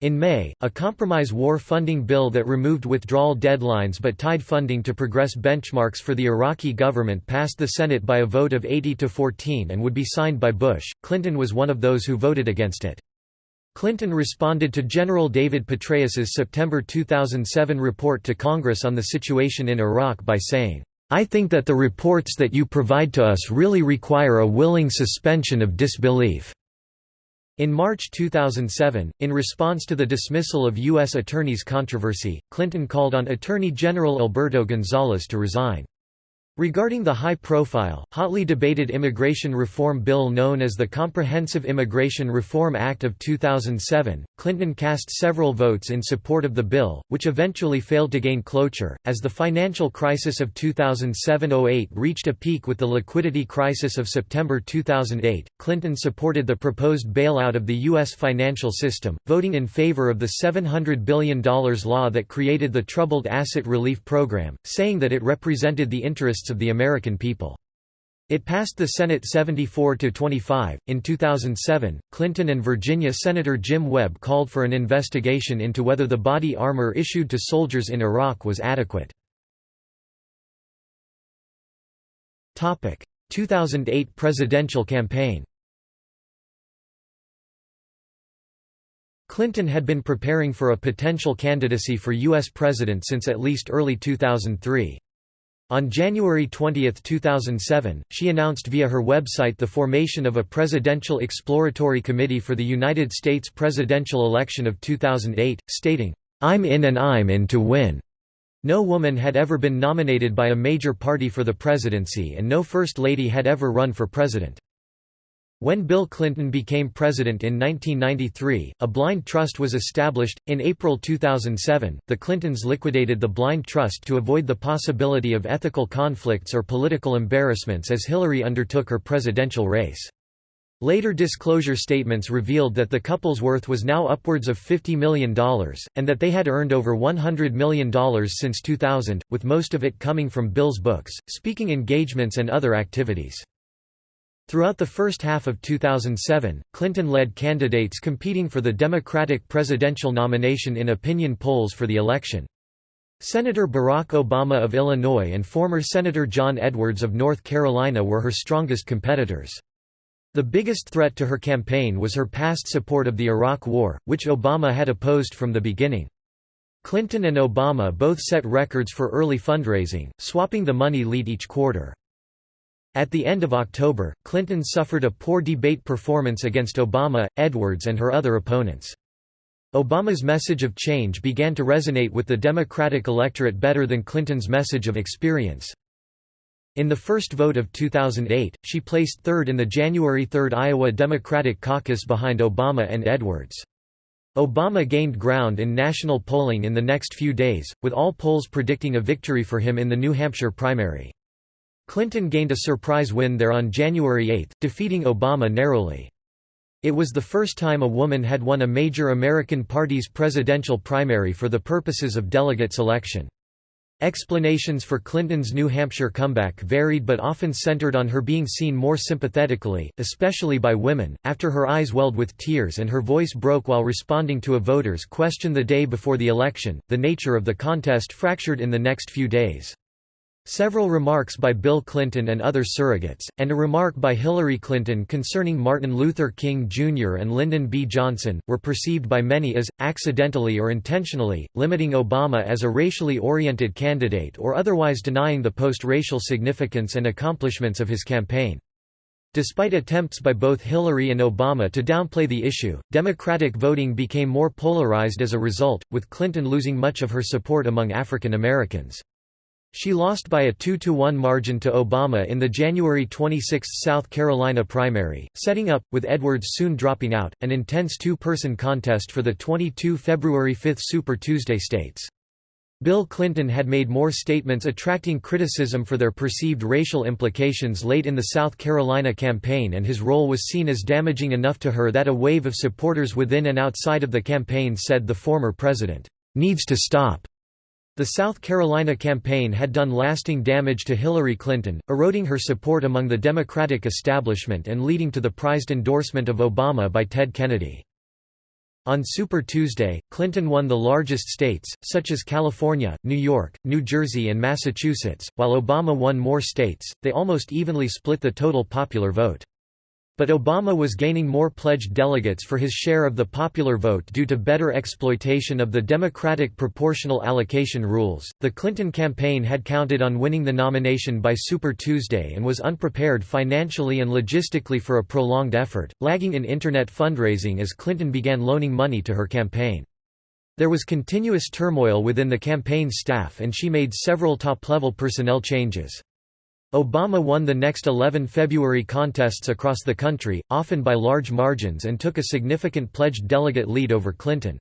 In May, a compromise war funding bill that removed withdrawal deadlines but tied funding to progress benchmarks for the Iraqi government passed the Senate by a vote of 80 to 14 and would be signed by Bush. Clinton was one of those who voted against it. Clinton responded to General David Petraeus's September 2007 report to Congress on the situation in Iraq by saying, I think that the reports that you provide to us really require a willing suspension of disbelief. In March 2007, in response to the dismissal of U.S. attorneys' controversy, Clinton called on Attorney General Alberto Gonzales to resign. Regarding the high-profile, hotly debated immigration reform bill known as the Comprehensive Immigration Reform Act of 2007, Clinton cast several votes in support of the bill, which eventually failed to gain cloture. As the financial crisis of 2007-08 reached a peak with the liquidity crisis of September 2008, Clinton supported the proposed bailout of the U.S. financial system, voting in favor of the $700 billion law that created the Troubled Asset Relief Program, saying that it represented the interests of the American people. It passed the Senate 74 to 25. In 2007, Clinton and Virginia Senator Jim Webb called for an investigation into whether the body armor issued to soldiers in Iraq was adequate. Topic: 2008 presidential campaign. Clinton had been preparing for a potential candidacy for U.S. president since at least early 2003. On January 20, 2007, she announced via her website the formation of a Presidential Exploratory Committee for the United States presidential election of 2008, stating, "'I'm in and I'm in to win'." No woman had ever been nominated by a major party for the presidency and no First Lady had ever run for president. When Bill Clinton became president in 1993, a blind trust was established. In April 2007, the Clintons liquidated the blind trust to avoid the possibility of ethical conflicts or political embarrassments as Hillary undertook her presidential race. Later disclosure statements revealed that the couple's worth was now upwards of $50 million, and that they had earned over $100 million since 2000, with most of it coming from Bill's books, speaking engagements and other activities. Throughout the first half of 2007, Clinton led candidates competing for the Democratic presidential nomination in opinion polls for the election. Senator Barack Obama of Illinois and former Senator John Edwards of North Carolina were her strongest competitors. The biggest threat to her campaign was her past support of the Iraq War, which Obama had opposed from the beginning. Clinton and Obama both set records for early fundraising, swapping the money lead each quarter. At the end of October, Clinton suffered a poor debate performance against Obama, Edwards and her other opponents. Obama's message of change began to resonate with the Democratic electorate better than Clinton's message of experience. In the first vote of 2008, she placed third in the January 3 Iowa Democratic caucus behind Obama and Edwards. Obama gained ground in national polling in the next few days, with all polls predicting a victory for him in the New Hampshire primary. Clinton gained a surprise win there on January 8, defeating Obama narrowly. It was the first time a woman had won a major American party's presidential primary for the purposes of delegate selection. Explanations for Clinton's New Hampshire comeback varied but often centered on her being seen more sympathetically, especially by women, after her eyes welled with tears and her voice broke while responding to a voter's question the day before the election. The nature of the contest fractured in the next few days. Several remarks by Bill Clinton and other surrogates, and a remark by Hillary Clinton concerning Martin Luther King Jr. and Lyndon B. Johnson, were perceived by many as, accidentally or intentionally, limiting Obama as a racially oriented candidate or otherwise denying the post-racial significance and accomplishments of his campaign. Despite attempts by both Hillary and Obama to downplay the issue, Democratic voting became more polarized as a result, with Clinton losing much of her support among African Americans. She lost by a 2–1 margin to Obama in the January 26 South Carolina primary, setting up, with Edwards soon dropping out, an intense two-person contest for the 22 February 5 Super Tuesday states. Bill Clinton had made more statements attracting criticism for their perceived racial implications late in the South Carolina campaign and his role was seen as damaging enough to her that a wave of supporters within and outside of the campaign said the former president, "...needs to stop." The South Carolina campaign had done lasting damage to Hillary Clinton, eroding her support among the Democratic establishment and leading to the prized endorsement of Obama by Ted Kennedy. On Super Tuesday, Clinton won the largest states, such as California, New York, New Jersey and Massachusetts, while Obama won more states, they almost evenly split the total popular vote. But Obama was gaining more pledged delegates for his share of the popular vote due to better exploitation of the Democratic proportional allocation rules. The Clinton campaign had counted on winning the nomination by Super Tuesday and was unprepared financially and logistically for a prolonged effort, lagging in Internet fundraising as Clinton began loaning money to her campaign. There was continuous turmoil within the campaign staff and she made several top-level personnel changes. Obama won the next 11 February contests across the country, often by large margins and took a significant pledged delegate lead over Clinton.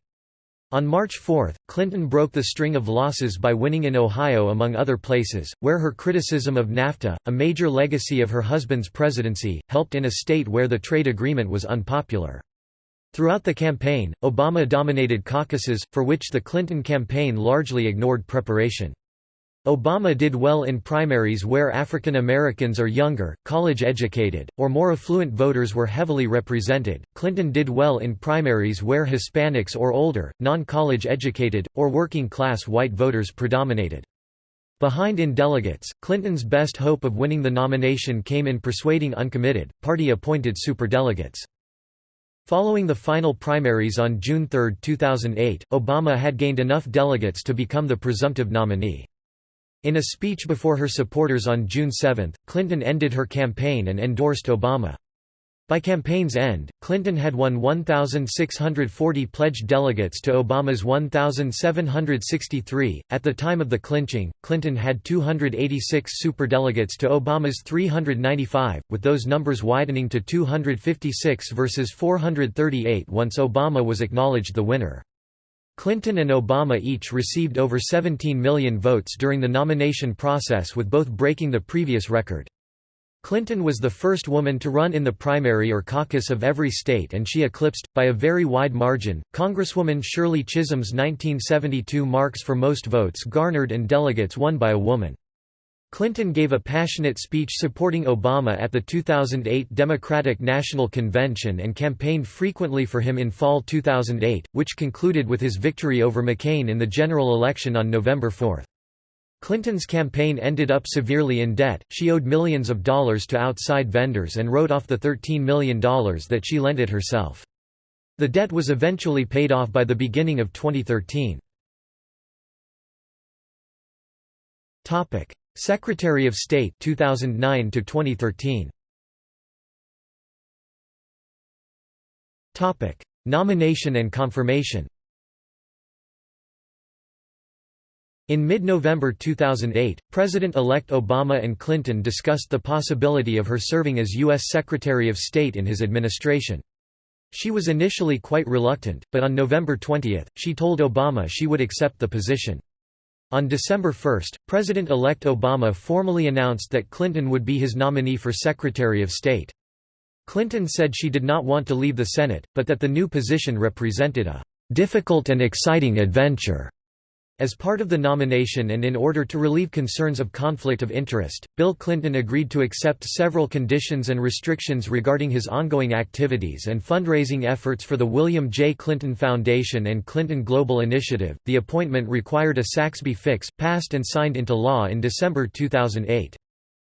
On March 4, Clinton broke the string of losses by winning in Ohio among other places, where her criticism of NAFTA, a major legacy of her husband's presidency, helped in a state where the trade agreement was unpopular. Throughout the campaign, Obama dominated caucuses, for which the Clinton campaign largely ignored preparation. Obama did well in primaries where African Americans are younger, college-educated, or more affluent voters were heavily represented. Clinton did well in primaries where Hispanics or older, non-college educated, or working-class white voters predominated. Behind in delegates, Clinton's best hope of winning the nomination came in persuading uncommitted, party-appointed superdelegates. Following the final primaries on June 3, 2008, Obama had gained enough delegates to become the presumptive nominee. In a speech before her supporters on June 7, Clinton ended her campaign and endorsed Obama. By campaign's end, Clinton had won 1,640 pledged delegates to Obama's 1,763. At the time of the clinching, Clinton had 286 superdelegates to Obama's 395, with those numbers widening to 256 versus 438 once Obama was acknowledged the winner. Clinton and Obama each received over 17 million votes during the nomination process with both breaking the previous record. Clinton was the first woman to run in the primary or caucus of every state and she eclipsed, by a very wide margin, Congresswoman Shirley Chisholm's 1972 marks for most votes garnered and delegates won by a woman. Clinton gave a passionate speech supporting Obama at the 2008 Democratic National Convention and campaigned frequently for him in fall 2008, which concluded with his victory over McCain in the general election on November 4. Clinton's campaign ended up severely in debt, she owed millions of dollars to outside vendors and wrote off the $13 million that she lent it herself. The debt was eventually paid off by the beginning of 2013. Secretary of State 2009 to 2013 Topic Nomination and confirmation In mid-November 2008, President-elect Obama and Clinton discussed the possibility of her serving as U.S. Secretary of State in his administration. She was initially quite reluctant, but on November 20, she told Obama she would accept the position. On December 1, President-elect Obama formally announced that Clinton would be his nominee for Secretary of State. Clinton said she did not want to leave the Senate, but that the new position represented a "...difficult and exciting adventure." As part of the nomination and in order to relieve concerns of conflict of interest, Bill Clinton agreed to accept several conditions and restrictions regarding his ongoing activities and fundraising efforts for the William J. Clinton Foundation and Clinton Global Initiative. The appointment required a Saxbe fix, passed and signed into law in December 2008.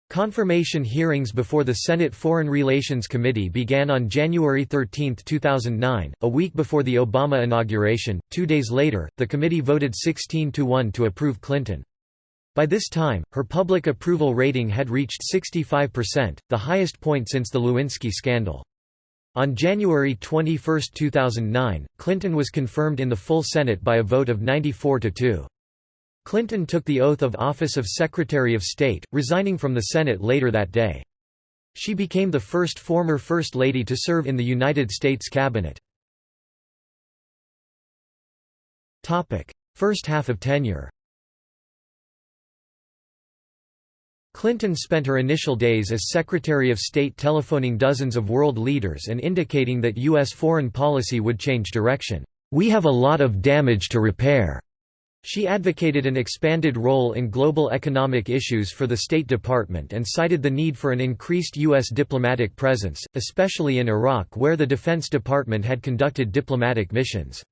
Confirmation hearings before the Senate Foreign Relations Committee began on January 13, 2009, a week before the Obama inauguration. Two days later, the committee voted 16 to 1 to approve Clinton. By this time, her public approval rating had reached 65%, the highest point since the Lewinsky scandal. On January 21, 2009, Clinton was confirmed in the full Senate by a vote of 94 to 2. Clinton took the oath of office of Secretary of State, resigning from the Senate later that day. She became the first former First Lady to serve in the United States Cabinet. First half of tenure Clinton spent her initial days as Secretary of State telephoning dozens of world leaders and indicating that U.S. foreign policy would change direction. We have a lot of damage to repair. She advocated an expanded role in global economic issues for the State Department and cited the need for an increased U.S. diplomatic presence, especially in Iraq where the Defense Department had conducted diplomatic missions.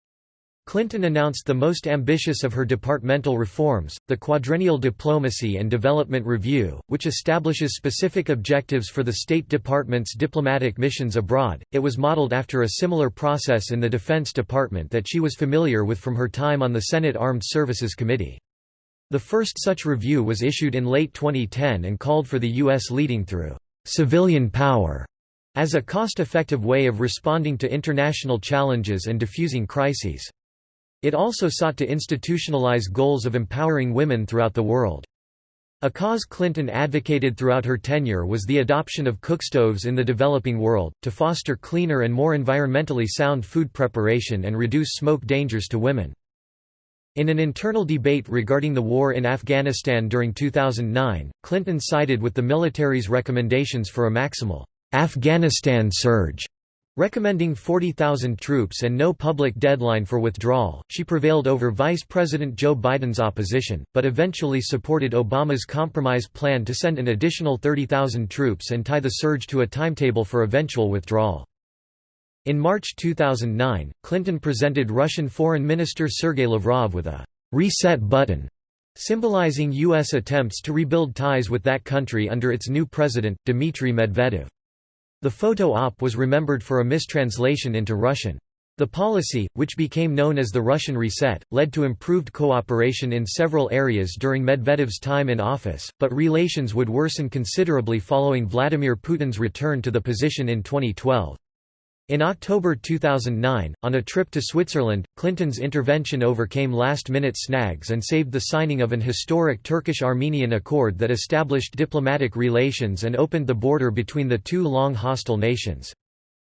Clinton announced the most ambitious of her departmental reforms, the Quadrennial Diplomacy and Development Review, which establishes specific objectives for the State Department's diplomatic missions abroad. It was modeled after a similar process in the Defense Department that she was familiar with from her time on the Senate Armed Services Committee. The first such review was issued in late 2010 and called for the U.S. leading through civilian power as a cost-effective way of responding to international challenges and diffusing crises. It also sought to institutionalize goals of empowering women throughout the world. A cause Clinton advocated throughout her tenure was the adoption of cookstoves in the developing world, to foster cleaner and more environmentally sound food preparation and reduce smoke dangers to women. In an internal debate regarding the war in Afghanistan during 2009, Clinton sided with the military's recommendations for a maximal Afghanistan surge Recommending 40,000 troops and no public deadline for withdrawal, she prevailed over Vice President Joe Biden's opposition, but eventually supported Obama's compromise plan to send an additional 30,000 troops and tie the surge to a timetable for eventual withdrawal. In March 2009, Clinton presented Russian Foreign Minister Sergei Lavrov with a «reset button» symbolizing U.S. attempts to rebuild ties with that country under its new president, Dmitry Medvedev. The photo op was remembered for a mistranslation into Russian. The policy, which became known as the Russian Reset, led to improved cooperation in several areas during Medvedev's time in office, but relations would worsen considerably following Vladimir Putin's return to the position in 2012. In October 2009, on a trip to Switzerland, Clinton's intervention overcame last-minute snags and saved the signing of an historic Turkish-Armenian accord that established diplomatic relations and opened the border between the two long hostile nations.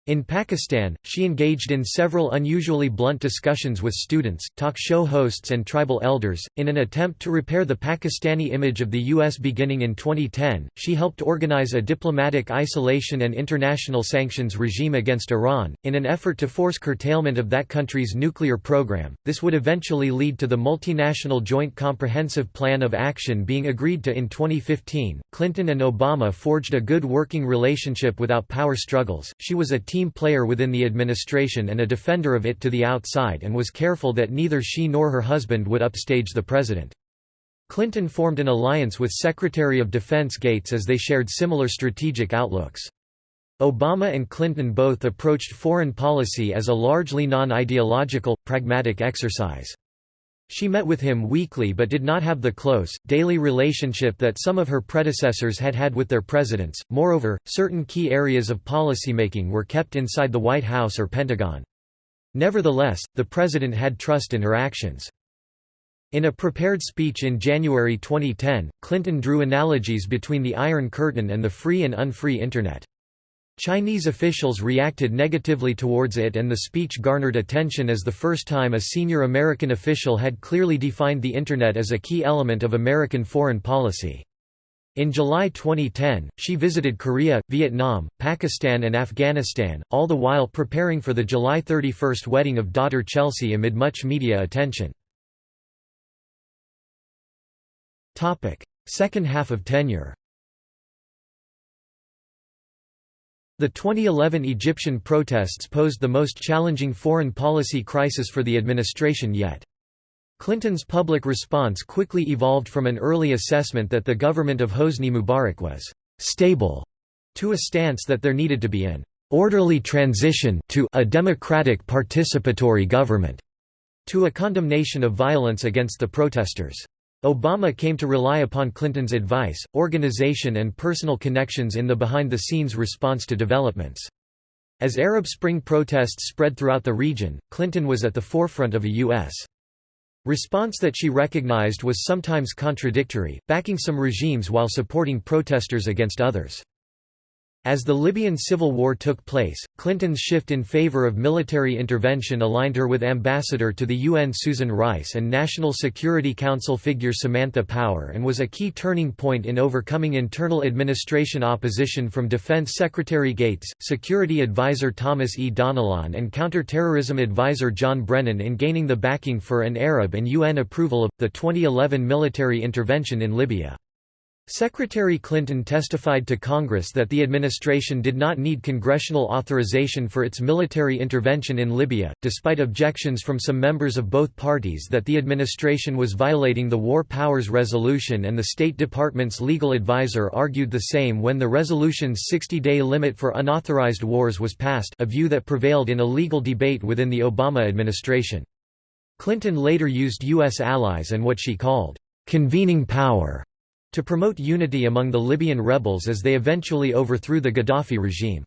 In Pakistan, she engaged in several unusually blunt discussions with students, talk show hosts and tribal elders. In an attempt to repair the Pakistani image of the U.S. beginning in 2010, she helped organize a diplomatic isolation and international sanctions regime against Iran, in an effort to force curtailment of that country's nuclear program. This would eventually lead to the multinational Joint Comprehensive Plan of Action being agreed to in 2015. Clinton and Obama forged a good working relationship without power struggles. She was a team player within the administration and a defender of it to the outside and was careful that neither she nor her husband would upstage the president. Clinton formed an alliance with Secretary of Defense Gates as they shared similar strategic outlooks. Obama and Clinton both approached foreign policy as a largely non-ideological, pragmatic exercise. She met with him weekly but did not have the close, daily relationship that some of her predecessors had had with their presidents. Moreover, certain key areas of policymaking were kept inside the White House or Pentagon. Nevertheless, the president had trust in her actions. In a prepared speech in January 2010, Clinton drew analogies between the Iron Curtain and the free and unfree Internet. Chinese officials reacted negatively towards it and the speech garnered attention as the first time a senior American official had clearly defined the Internet as a key element of American foreign policy. In July 2010, she visited Korea, Vietnam, Pakistan and Afghanistan, all the while preparing for the July 31 wedding of daughter Chelsea amid much media attention. Second half of tenure The 2011 Egyptian protests posed the most challenging foreign policy crisis for the administration yet. Clinton's public response quickly evolved from an early assessment that the government of Hosni Mubarak was «stable» to a stance that there needed to be an «orderly transition» to «a democratic participatory government» to a condemnation of violence against the protesters. Obama came to rely upon Clinton's advice, organization and personal connections in the behind-the-scenes response to developments. As Arab Spring protests spread throughout the region, Clinton was at the forefront of a U.S. response that she recognized was sometimes contradictory, backing some regimes while supporting protesters against others. As the Libyan civil war took place, Clinton's shift in favor of military intervention aligned her with Ambassador to the UN Susan Rice and National Security Council figure Samantha Power and was a key turning point in overcoming internal administration opposition from Defense Secretary Gates, Security Advisor Thomas E. Donilon and Counterterrorism Advisor John Brennan in gaining the backing for an Arab and UN approval of, the 2011 military intervention in Libya. Secretary Clinton testified to Congress that the administration did not need congressional authorization for its military intervention in Libya, despite objections from some members of both parties that the administration was violating the War Powers Resolution and the State Department's legal advisor argued the same when the resolution's 60-day limit for unauthorized wars was passed a view that prevailed in a legal debate within the Obama administration. Clinton later used U.S. allies and what she called, "...convening power." To promote unity among the Libyan rebels as they eventually overthrew the Gaddafi regime.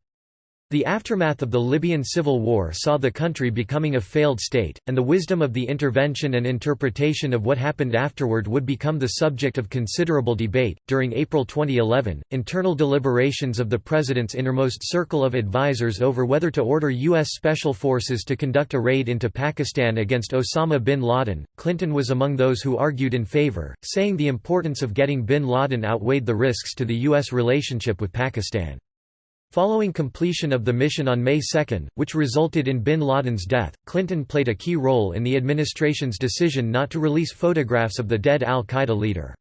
The aftermath of the Libyan civil war saw the country becoming a failed state, and the wisdom of the intervention and interpretation of what happened afterward would become the subject of considerable debate. During April 2011, internal deliberations of the president's innermost circle of advisers over whether to order U.S. special forces to conduct a raid into Pakistan against Osama bin Laden, Clinton was among those who argued in favor, saying the importance of getting bin Laden outweighed the risks to the U.S. relationship with Pakistan. Following completion of the mission on May 2, which resulted in bin Laden's death, Clinton played a key role in the administration's decision not to release photographs of the dead al-Qaeda leader.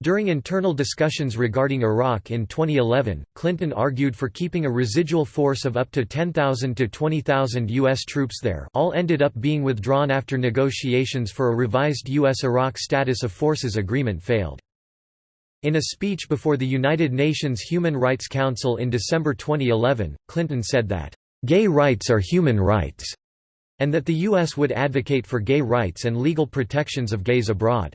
During internal discussions regarding Iraq in 2011, Clinton argued for keeping a residual force of up to 10,000 to 20,000 U.S. troops there all ended up being withdrawn after negotiations for a revised U.S.-Iraq Status of Forces agreement failed. In a speech before the United Nations Human Rights Council in December 2011, Clinton said that, "...gay rights are human rights," and that the U.S. would advocate for gay rights and legal protections of gays abroad.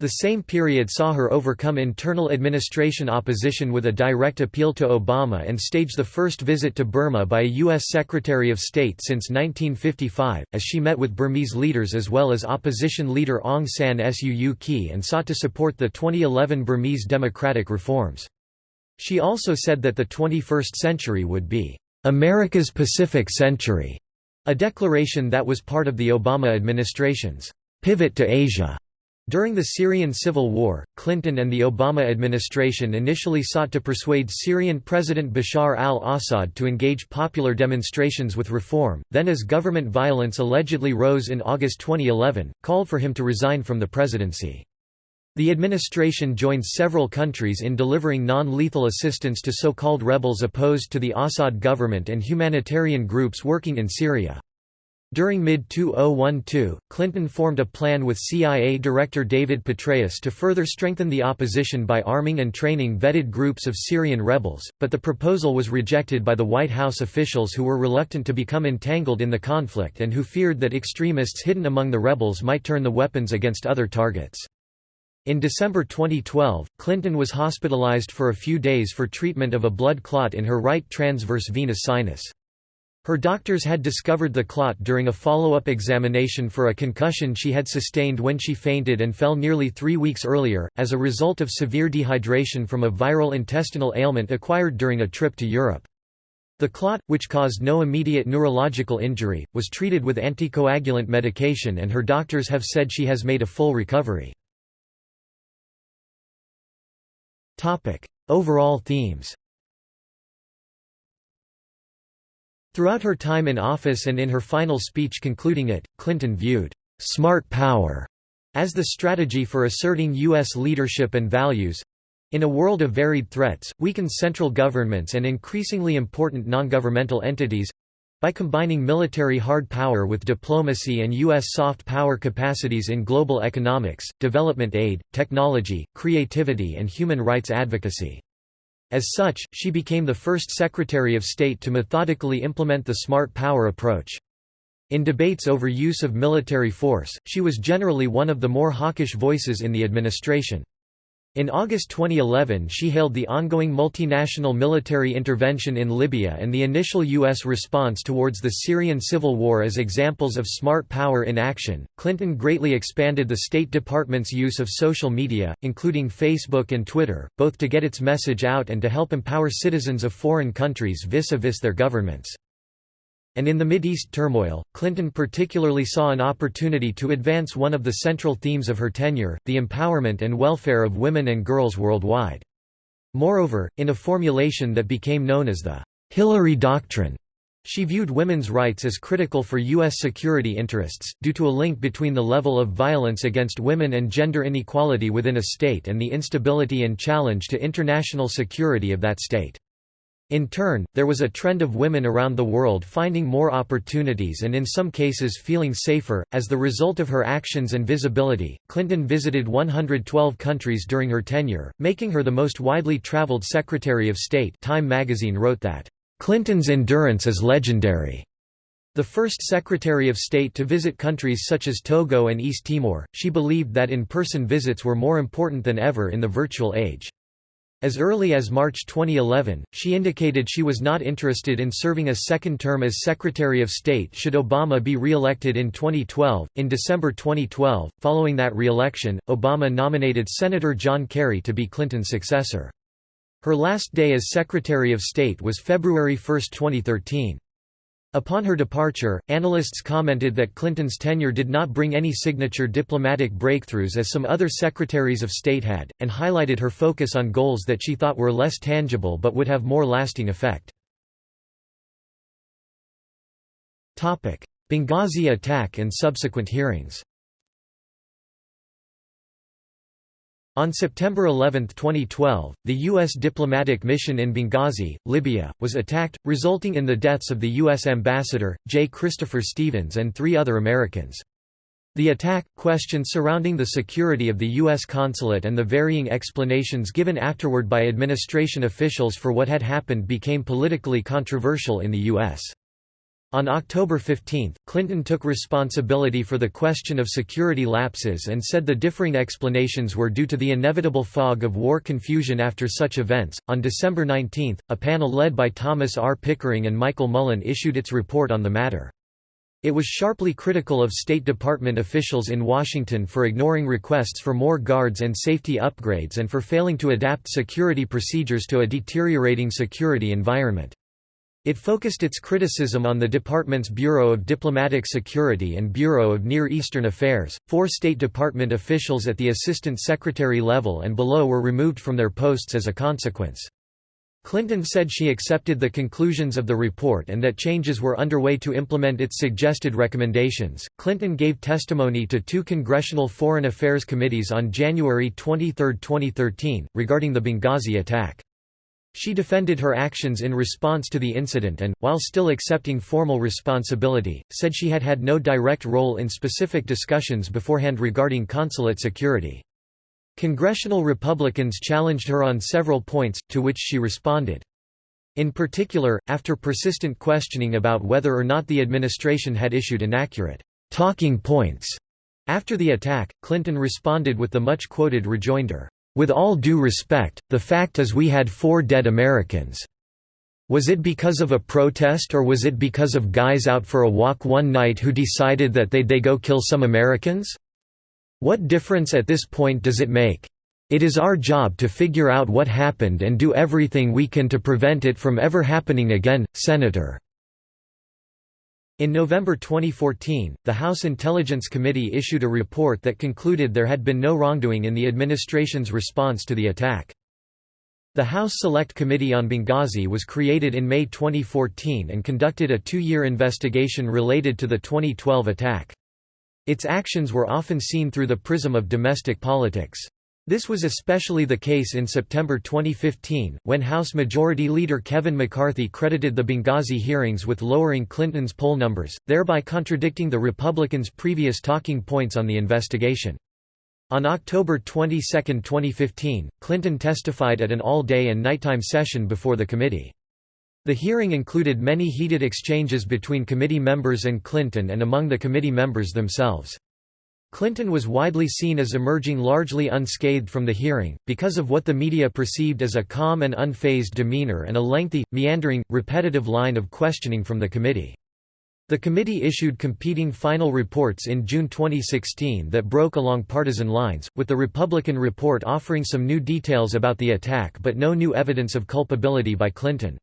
The same period saw her overcome internal administration opposition with a direct appeal to Obama and stage the first visit to Burma by a U.S. Secretary of State since 1955, as she met with Burmese leaders as well as opposition leader Aung San Suu Kyi and sought to support the 2011 Burmese democratic reforms. She also said that the 21st century would be, "...America's Pacific Century", a declaration that was part of the Obama administration's "...pivot to Asia." During the Syrian civil war, Clinton and the Obama administration initially sought to persuade Syrian President Bashar al-Assad to engage popular demonstrations with reform, then as government violence allegedly rose in August 2011, called for him to resign from the presidency. The administration joined several countries in delivering non-lethal assistance to so-called rebels opposed to the Assad government and humanitarian groups working in Syria. During mid-2012, Clinton formed a plan with CIA Director David Petraeus to further strengthen the opposition by arming and training vetted groups of Syrian rebels, but the proposal was rejected by the White House officials who were reluctant to become entangled in the conflict and who feared that extremists hidden among the rebels might turn the weapons against other targets. In December 2012, Clinton was hospitalized for a few days for treatment of a blood clot in her right transverse venous sinus. Her doctors had discovered the clot during a follow-up examination for a concussion she had sustained when she fainted and fell nearly three weeks earlier, as a result of severe dehydration from a viral intestinal ailment acquired during a trip to Europe. The clot, which caused no immediate neurological injury, was treated with anticoagulant medication and her doctors have said she has made a full recovery. Overall themes Throughout her time in office and in her final speech concluding it, Clinton viewed «smart power» as the strategy for asserting U.S. leadership and values. In a world of varied threats, weakened central governments and increasingly important non-governmental entities, by combining military hard power with diplomacy and U.S. soft power capacities in global economics, development aid, technology, creativity and human rights advocacy. As such, she became the first Secretary of State to methodically implement the smart power approach. In debates over use of military force, she was generally one of the more hawkish voices in the administration. In August 2011 she hailed the ongoing multinational military intervention in Libya and the initial U.S. response towards the Syrian civil war as examples of smart power in action. Clinton greatly expanded the State Department's use of social media, including Facebook and Twitter, both to get its message out and to help empower citizens of foreign countries vis-a-vis -vis their governments. And in the Mideast turmoil, Clinton particularly saw an opportunity to advance one of the central themes of her tenure, the empowerment and welfare of women and girls worldwide. Moreover, in a formulation that became known as the Hillary Doctrine, she viewed women's rights as critical for U.S. security interests, due to a link between the level of violence against women and gender inequality within a state and the instability and challenge to international security of that state. In turn, there was a trend of women around the world finding more opportunities and in some cases feeling safer. As the result of her actions and visibility, Clinton visited 112 countries during her tenure, making her the most widely traveled Secretary of State. Time magazine wrote that, Clinton's endurance is legendary. The first Secretary of State to visit countries such as Togo and East Timor, she believed that in-person visits were more important than ever in the virtual age. As early as March 2011, she indicated she was not interested in serving a second term as Secretary of State should Obama be re-elected in 2012. In December 2012, following that re-election, Obama nominated Senator John Kerry to be Clinton's successor. Her last day as Secretary of State was February 1, 2013. Upon her departure, analysts commented that Clinton's tenure did not bring any signature diplomatic breakthroughs as some other secretaries of state had, and highlighted her focus on goals that she thought were less tangible but would have more lasting effect. Benghazi attack and subsequent hearings On September 11, 2012, the U.S. diplomatic mission in Benghazi, Libya, was attacked, resulting in the deaths of the U.S. ambassador, J. Christopher Stevens and three other Americans. The attack, questions surrounding the security of the U.S. consulate and the varying explanations given afterward by administration officials for what had happened became politically controversial in the U.S. On October 15, Clinton took responsibility for the question of security lapses and said the differing explanations were due to the inevitable fog of war confusion after such events. On December 19, a panel led by Thomas R. Pickering and Michael Mullen issued its report on the matter. It was sharply critical of State Department officials in Washington for ignoring requests for more guards and safety upgrades and for failing to adapt security procedures to a deteriorating security environment. It focused its criticism on the department's Bureau of Diplomatic Security and Bureau of Near Eastern Affairs. Four State Department officials at the Assistant Secretary level and below were removed from their posts as a consequence. Clinton said she accepted the conclusions of the report and that changes were underway to implement its suggested recommendations. Clinton gave testimony to two congressional foreign affairs committees on January 23, 2013, regarding the Benghazi attack. She defended her actions in response to the incident and, while still accepting formal responsibility, said she had had no direct role in specific discussions beforehand regarding consulate security. Congressional Republicans challenged her on several points, to which she responded. In particular, after persistent questioning about whether or not the administration had issued inaccurate talking points after the attack, Clinton responded with the much-quoted rejoinder, with all due respect, the fact is we had four dead Americans. Was it because of a protest or was it because of guys out for a walk one night who decided that they'd they go kill some Americans? What difference at this point does it make? It is our job to figure out what happened and do everything we can to prevent it from ever happening again, Senator." In November 2014, the House Intelligence Committee issued a report that concluded there had been no wrongdoing in the administration's response to the attack. The House Select Committee on Benghazi was created in May 2014 and conducted a two-year investigation related to the 2012 attack. Its actions were often seen through the prism of domestic politics. This was especially the case in September 2015, when House Majority Leader Kevin McCarthy credited the Benghazi hearings with lowering Clinton's poll numbers, thereby contradicting the Republicans' previous talking points on the investigation. On October 22, 2015, Clinton testified at an all-day and nighttime session before the committee. The hearing included many heated exchanges between committee members and Clinton and among the committee members themselves. Clinton was widely seen as emerging largely unscathed from the hearing, because of what the media perceived as a calm and unfazed demeanor and a lengthy, meandering, repetitive line of questioning from the committee. The committee issued competing final reports in June 2016 that broke along partisan lines, with the Republican report offering some new details about the attack but no new evidence of culpability by Clinton.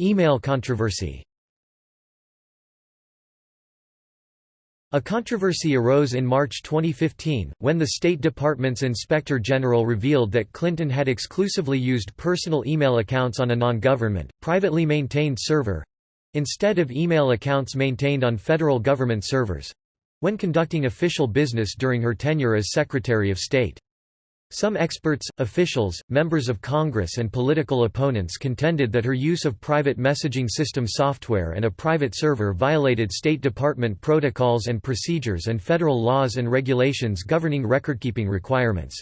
Email controversy A controversy arose in March 2015, when the State Department's Inspector General revealed that Clinton had exclusively used personal email accounts on a non-government, privately maintained server—instead of email accounts maintained on federal government servers—when conducting official business during her tenure as Secretary of State. Some experts, officials, members of Congress and political opponents contended that her use of private messaging system software and a private server violated State Department protocols and procedures and federal laws and regulations governing recordkeeping requirements.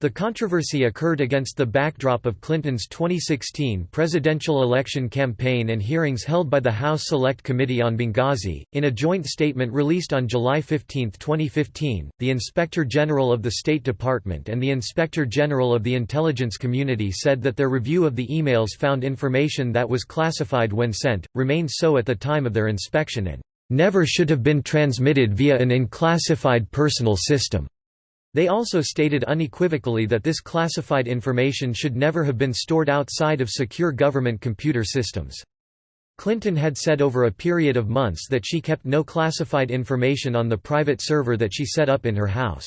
The controversy occurred against the backdrop of Clinton's 2016 presidential election campaign and hearings held by the House Select Committee on Benghazi. In a joint statement released on July 15, 2015, the Inspector General of the State Department and the Inspector General of the Intelligence Community said that their review of the emails found information that was classified when sent, remained so at the time of their inspection and never should have been transmitted via an unclassified personal system. They also stated unequivocally that this classified information should never have been stored outside of secure government computer systems. Clinton had said over a period of months that she kept no classified information on the private server that she set up in her house.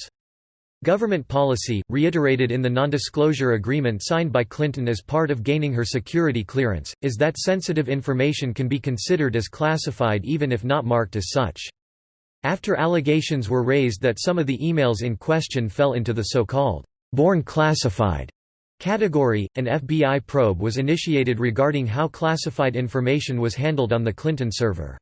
Government policy, reiterated in the nondisclosure agreement signed by Clinton as part of gaining her security clearance, is that sensitive information can be considered as classified even if not marked as such. After allegations were raised that some of the emails in question fell into the so-called born classified category, an FBI probe was initiated regarding how classified information was handled on the Clinton server.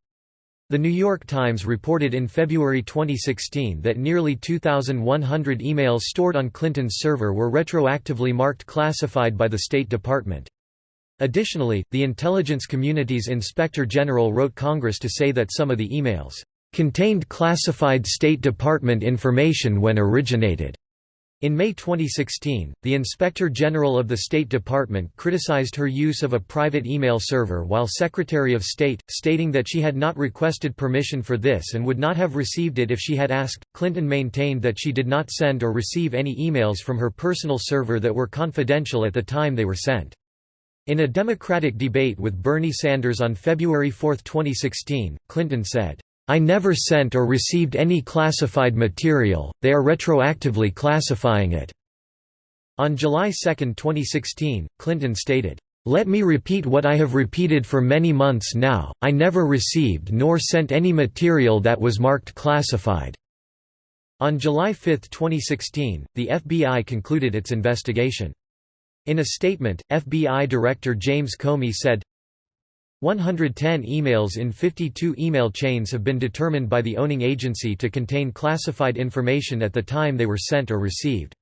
The New York Times reported in February 2016 that nearly 2,100 emails stored on Clinton's server were retroactively marked classified by the State Department. Additionally, the intelligence community's Inspector General wrote Congress to say that some of the emails contained classified State Department information when originated. In May 2016, the Inspector General of the State Department criticized her use of a private email server while Secretary of State, stating that she had not requested permission for this and would not have received it if she had asked. Clinton maintained that she did not send or receive any emails from her personal server that were confidential at the time they were sent. In a Democratic debate with Bernie Sanders on February 4, 2016, Clinton said, I never sent or received any classified material, they are retroactively classifying it." On July 2, 2016, Clinton stated, "...let me repeat what I have repeated for many months now, I never received nor sent any material that was marked classified." On July 5, 2016, the FBI concluded its investigation. In a statement, FBI Director James Comey said, 110 emails in 52 email chains have been determined by the owning agency to contain classified information at the time they were sent or received.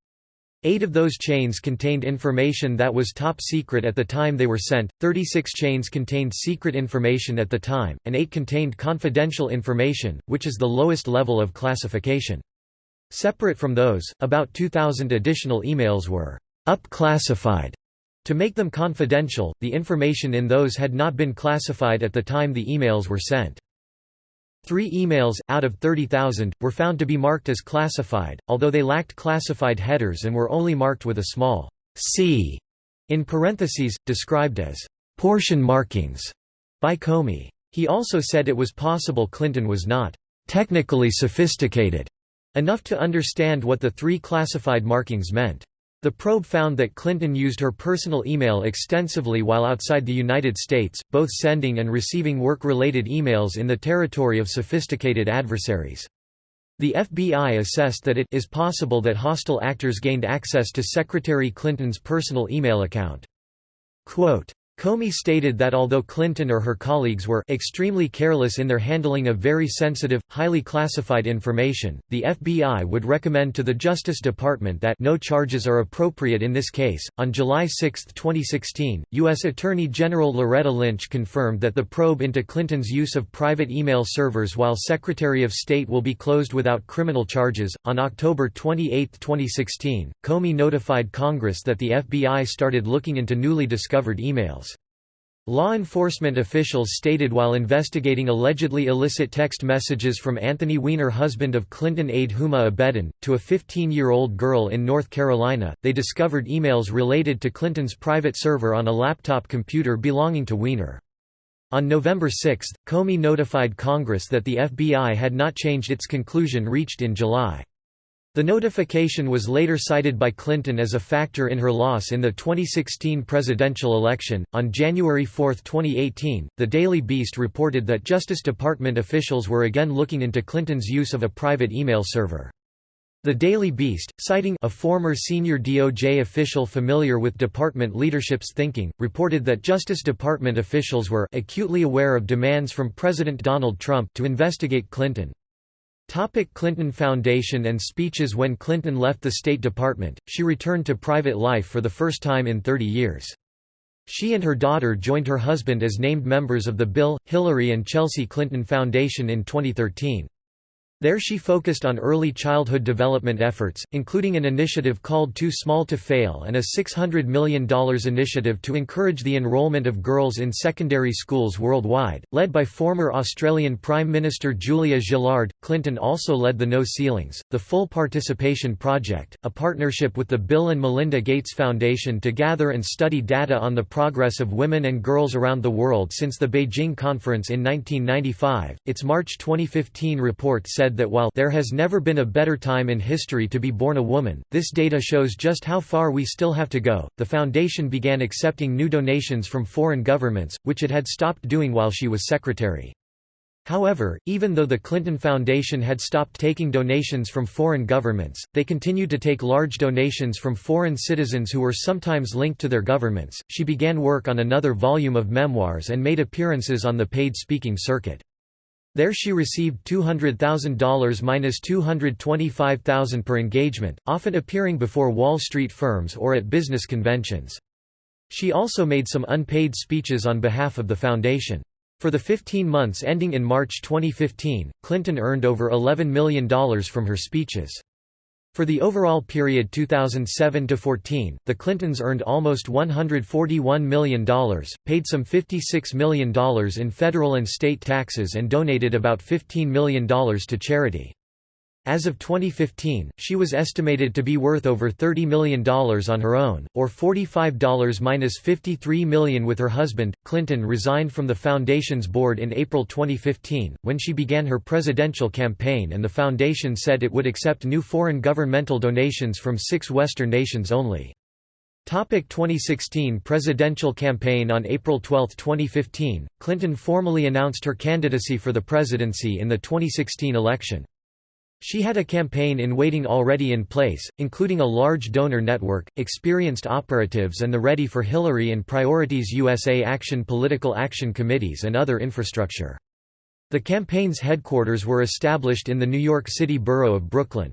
Eight of those chains contained information that was top secret at the time they were sent, 36 chains contained secret information at the time, and 8 contained confidential information, which is the lowest level of classification. Separate from those, about 2,000 additional emails were up-classified to make them confidential, the information in those had not been classified at the time the emails were sent. Three emails, out of 30,000, were found to be marked as classified, although they lacked classified headers and were only marked with a small c in parentheses, described as portion markings by Comey. He also said it was possible Clinton was not technically sophisticated enough to understand what the three classified markings meant. The probe found that Clinton used her personal email extensively while outside the United States, both sending and receiving work-related emails in the territory of sophisticated adversaries. The FBI assessed that it is possible that hostile actors gained access to Secretary Clinton's personal email account. Quote, Comey stated that although Clinton or her colleagues were extremely careless in their handling of very sensitive, highly classified information, the FBI would recommend to the Justice Department that no charges are appropriate in this case. On July 6, 2016, U.S. Attorney General Loretta Lynch confirmed that the probe into Clinton's use of private email servers while Secretary of State will be closed without criminal charges. On October 28, 2016, Comey notified Congress that the FBI started looking into newly discovered emails. Law enforcement officials stated while investigating allegedly illicit text messages from Anthony Weiner husband of Clinton aide Huma Abedin, to a 15-year-old girl in North Carolina, they discovered emails related to Clinton's private server on a laptop computer belonging to Weiner. On November 6, Comey notified Congress that the FBI had not changed its conclusion reached in July. The notification was later cited by Clinton as a factor in her loss in the 2016 presidential election. On January 4, 2018, The Daily Beast reported that Justice Department officials were again looking into Clinton's use of a private email server. The Daily Beast, citing a former senior DOJ official familiar with department leadership's thinking, reported that Justice Department officials were acutely aware of demands from President Donald Trump to investigate Clinton. Topic Clinton Foundation and speeches When Clinton left the State Department, she returned to private life for the first time in 30 years. She and her daughter joined her husband as named members of the Bill, Hillary and Chelsea Clinton Foundation in 2013. There she focused on early childhood development efforts, including an initiative called Too Small to Fail and a $600 million initiative to encourage the enrollment of girls in secondary schools worldwide, led by former Australian Prime Minister Julia Gillard. Clinton also led the No Ceilings, the Full Participation Project, a partnership with the Bill and Melinda Gates Foundation to gather and study data on the progress of women and girls around the world since the Beijing Conference in 1995. Its March 2015 report said said that while there has never been a better time in history to be born a woman, this data shows just how far we still have to go. The foundation began accepting new donations from foreign governments, which it had stopped doing while she was secretary. However, even though the Clinton Foundation had stopped taking donations from foreign governments, they continued to take large donations from foreign citizens who were sometimes linked to their governments. She began work on another volume of memoirs and made appearances on the paid speaking circuit. There she received $200,000 minus $225,000 per engagement, often appearing before Wall Street firms or at business conventions. She also made some unpaid speeches on behalf of the foundation. For the 15 months ending in March 2015, Clinton earned over $11 million from her speeches. For the overall period 2007–14, the Clintons earned almost $141 million, paid some $56 million in federal and state taxes and donated about $15 million to charity. As of 2015, she was estimated to be worth over $30 million on her own, or $45 minus $53 million with her husband. Clinton resigned from the foundation's board in April 2015, when she began her presidential campaign, and the foundation said it would accept new foreign governmental donations from six Western nations only. Topic 2016 presidential campaign On April 12, 2015, Clinton formally announced her candidacy for the presidency in the 2016 election. She had a campaign in waiting already in place, including a large donor network, experienced operatives and the Ready for Hillary and Priorities USA Action political action committees and other infrastructure. The campaign's headquarters were established in the New York City borough of Brooklyn.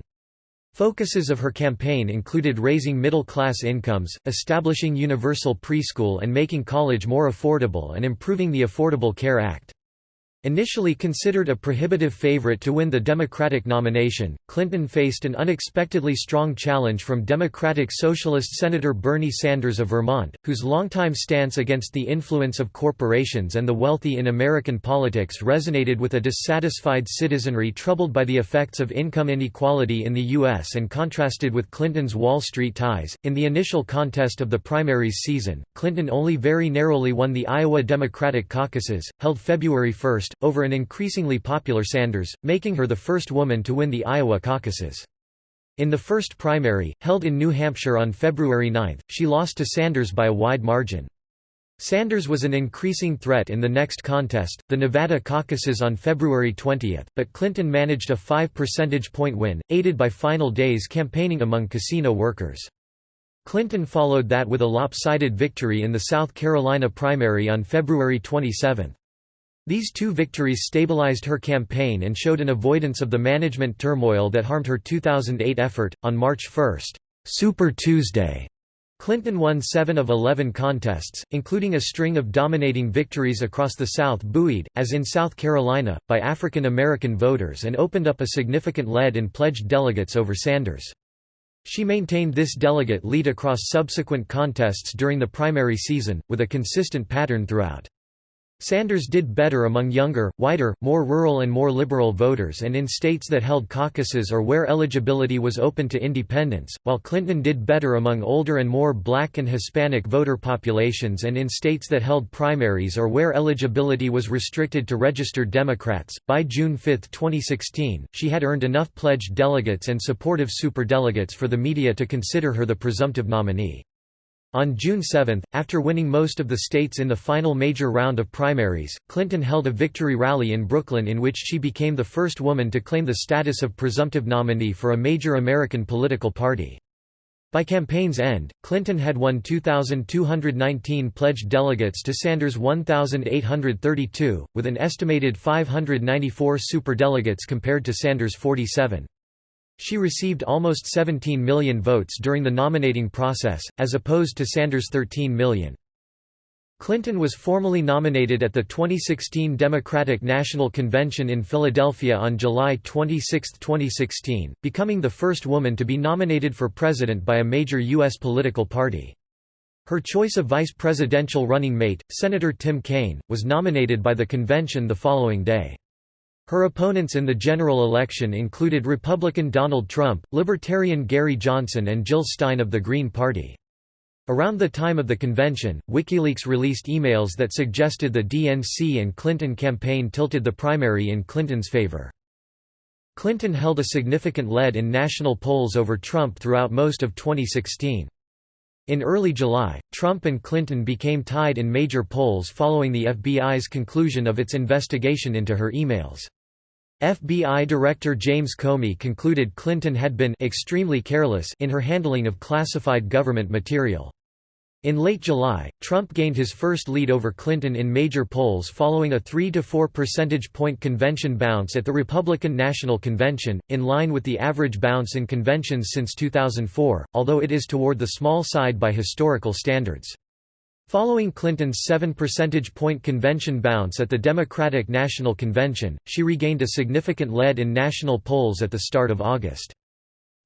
Focuses of her campaign included raising middle-class incomes, establishing universal preschool and making college more affordable and improving the Affordable Care Act. Initially considered a prohibitive favorite to win the Democratic nomination, Clinton faced an unexpectedly strong challenge from Democratic Socialist Senator Bernie Sanders of Vermont, whose longtime stance against the influence of corporations and the wealthy in American politics resonated with a dissatisfied citizenry troubled by the effects of income inequality in the U.S. and contrasted with Clinton's Wall Street ties. In the initial contest of the primaries season, Clinton only very narrowly won the Iowa Democratic caucuses, held February 1 over an increasingly popular Sanders, making her the first woman to win the Iowa caucuses. In the first primary, held in New Hampshire on February 9, she lost to Sanders by a wide margin. Sanders was an increasing threat in the next contest, the Nevada caucuses on February 20, but Clinton managed a 5 percentage point win, aided by final days campaigning among casino workers. Clinton followed that with a lopsided victory in the South Carolina primary on February 27. These two victories stabilized her campaign and showed an avoidance of the management turmoil that harmed her 2008 effort. On March 1, Super Tuesday, Clinton won seven of eleven contests, including a string of dominating victories across the South buoyed, as in South Carolina, by African American voters and opened up a significant lead in pledged delegates over Sanders. She maintained this delegate lead across subsequent contests during the primary season, with a consistent pattern throughout. Sanders did better among younger, whiter, more rural and more liberal voters and in states that held caucuses or where eligibility was open to independents, while Clinton did better among older and more black and Hispanic voter populations and in states that held primaries or where eligibility was restricted to registered Democrats. By June 5, 2016, she had earned enough pledged delegates and supportive superdelegates for the media to consider her the presumptive nominee. On June 7, after winning most of the states in the final major round of primaries, Clinton held a victory rally in Brooklyn in which she became the first woman to claim the status of presumptive nominee for a major American political party. By campaign's end, Clinton had won 2,219 pledged delegates to Sanders' 1,832, with an estimated 594 superdelegates compared to Sanders' 47. She received almost 17 million votes during the nominating process, as opposed to Sanders' 13 million. Clinton was formally nominated at the 2016 Democratic National Convention in Philadelphia on July 26, 2016, becoming the first woman to be nominated for president by a major U.S. political party. Her choice of vice presidential running mate, Senator Tim Kaine, was nominated by the convention the following day. Her opponents in the general election included Republican Donald Trump, Libertarian Gary Johnson and Jill Stein of the Green Party. Around the time of the convention, WikiLeaks released emails that suggested the DNC and Clinton campaign tilted the primary in Clinton's favor. Clinton held a significant lead in national polls over Trump throughout most of 2016. In early July, Trump and Clinton became tied in major polls following the FBI's conclusion of its investigation into her emails. FBI Director James Comey concluded Clinton had been extremely careless in her handling of classified government material. In late July, Trump gained his first lead over Clinton in major polls following a 3 to 4 percentage point convention bounce at the Republican National Convention, in line with the average bounce in conventions since 2004, although it is toward the small side by historical standards. Following Clinton's 7 percentage point convention bounce at the Democratic National Convention, she regained a significant lead in national polls at the start of August.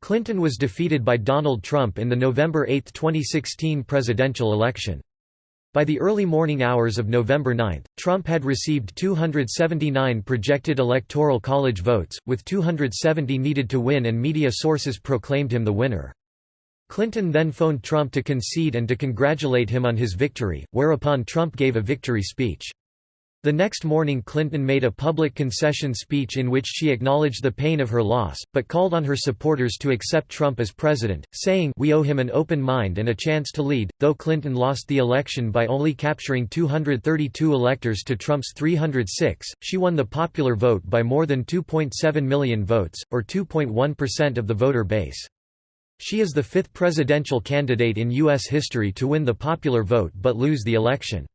Clinton was defeated by Donald Trump in the November 8, 2016 presidential election. By the early morning hours of November 9, Trump had received 279 projected Electoral College votes, with 270 needed to win and media sources proclaimed him the winner. Clinton then phoned Trump to concede and to congratulate him on his victory, whereupon Trump gave a victory speech. The next morning Clinton made a public concession speech in which she acknowledged the pain of her loss, but called on her supporters to accept Trump as president, saying, We owe him an open mind and a chance to lead. Though Clinton lost the election by only capturing 232 electors to Trump's 306, she won the popular vote by more than 2.7 million votes, or 2.1% of the voter base. She is the fifth presidential candidate in U.S. history to win the popular vote but lose the election.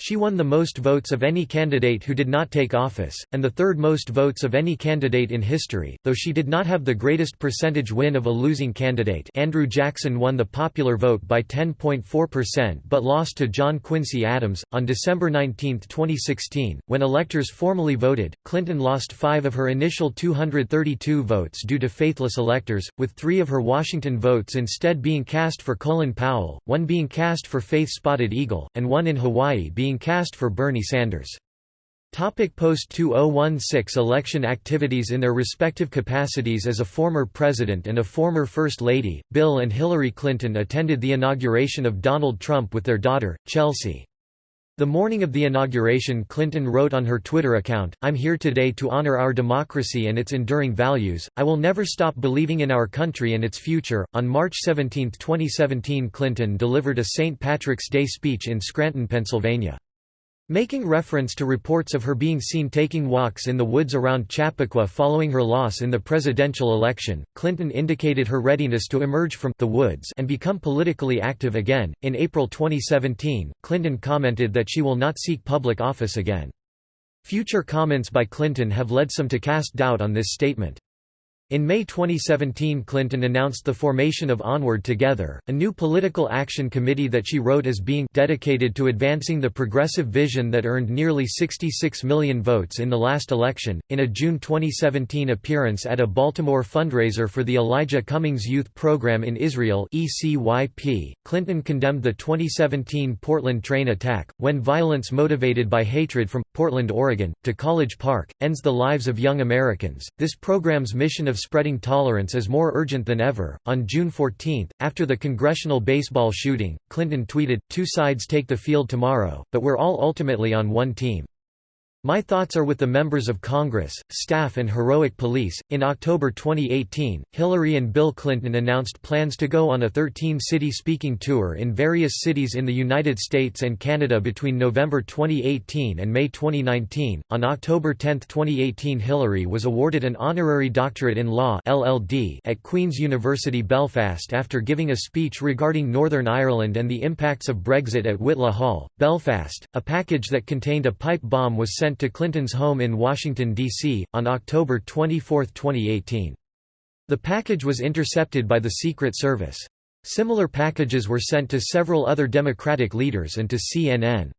She won the most votes of any candidate who did not take office, and the third most votes of any candidate in history, though she did not have the greatest percentage win of a losing candidate Andrew Jackson won the popular vote by 10.4% but lost to John Quincy Adams. On December 19, 2016, when electors formally voted, Clinton lost five of her initial 232 votes due to faithless electors, with three of her Washington votes instead being cast for Colin Powell, one being cast for Faith Spotted Eagle, and one in Hawaii being being cast for Bernie Sanders. Topic Post-2016 election activities In their respective capacities as a former president and a former First Lady, Bill and Hillary Clinton attended the inauguration of Donald Trump with their daughter, Chelsea. The morning of the inauguration Clinton wrote on her Twitter account, I'm here today to honor our democracy and its enduring values, I will never stop believing in our country and its future. On March 17, 2017 Clinton delivered a St. Patrick's Day speech in Scranton, Pennsylvania. Making reference to reports of her being seen taking walks in the woods around Chappaqua following her loss in the presidential election, Clinton indicated her readiness to emerge from the woods and become politically active again. In April 2017, Clinton commented that she will not seek public office again. Future comments by Clinton have led some to cast doubt on this statement. In May 2017 Clinton announced the formation of Onward Together, a new political action committee that she wrote as being dedicated to advancing the progressive vision that earned nearly 66 million votes in the last election. In a June 2017 appearance at a Baltimore fundraiser for the Elijah Cummings Youth Program in Israel ECYP, Clinton condemned the 2017 Portland train attack, when violence motivated by hatred from Portland, Oregon, to College Park, ends the lives of young Americans. This program's mission of spreading tolerance is more urgent than ever. On June 14, after the congressional baseball shooting, Clinton tweeted, Two sides take the field tomorrow, but we're all ultimately on one team. My thoughts are with the members of Congress, staff, and heroic police. In October 2018, Hillary and Bill Clinton announced plans to go on a 13 city speaking tour in various cities in the United States and Canada between November 2018 and May 2019. On October 10, 2018, Hillary was awarded an honorary doctorate in law (LLD) at Queen's University Belfast after giving a speech regarding Northern Ireland and the impacts of Brexit at Whitla Hall, Belfast. A package that contained a pipe bomb was sent to Clinton's home in Washington, D.C., on October 24, 2018. The package was intercepted by the Secret Service. Similar packages were sent to several other Democratic leaders and to CNN.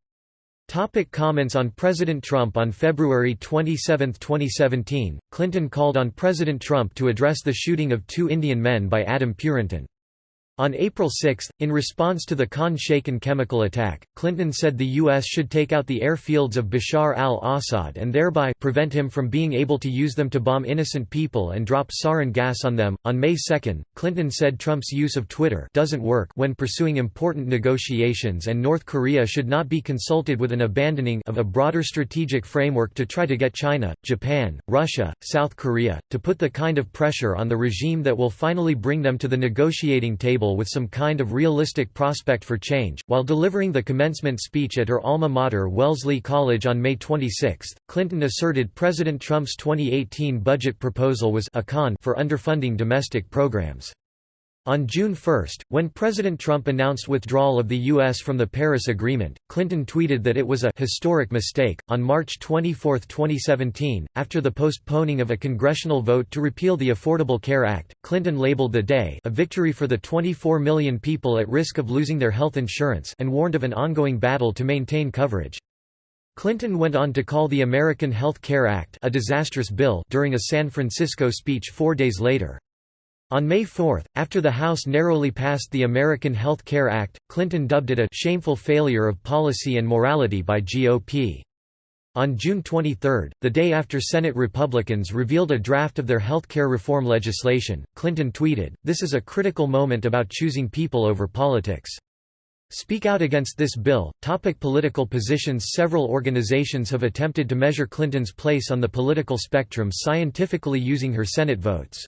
Topic comments on President Trump On February 27, 2017, Clinton called on President Trump to address the shooting of two Indian men by Adam Purinton. On April 6, in response to the Khan Shaykhun chemical attack, Clinton said the U.S. should take out the airfields of Bashar al-Assad and thereby prevent him from being able to use them to bomb innocent people and drop sarin gas on them. On May 2, Clinton said Trump's use of Twitter doesn't work when pursuing important negotiations and North Korea should not be consulted with an abandoning of a broader strategic framework to try to get China, Japan, Russia, South Korea, to put the kind of pressure on the regime that will finally bring them to the negotiating table with some kind of realistic prospect for change. While delivering the commencement speech at her alma mater Wellesley College on May 26, Clinton asserted President Trump's 2018 budget proposal was a con for underfunding domestic programs. On June 1, when President Trump announced withdrawal of the U.S. from the Paris Agreement, Clinton tweeted that it was a historic mistake. On March 24, 2017, after the postponing of a congressional vote to repeal the Affordable Care Act, Clinton labeled the day a victory for the 24 million people at risk of losing their health insurance and warned of an ongoing battle to maintain coverage. Clinton went on to call the American Health Care Act a disastrous bill during a San Francisco speech four days later. On May 4, after the House narrowly passed the American Health Care Act, Clinton dubbed it a «shameful failure of policy and morality by GOP». On June 23, the day after Senate Republicans revealed a draft of their health care reform legislation, Clinton tweeted, This is a critical moment about choosing people over politics. Speak out against this bill. Topic political positions Several organizations have attempted to measure Clinton's place on the political spectrum scientifically using her Senate votes.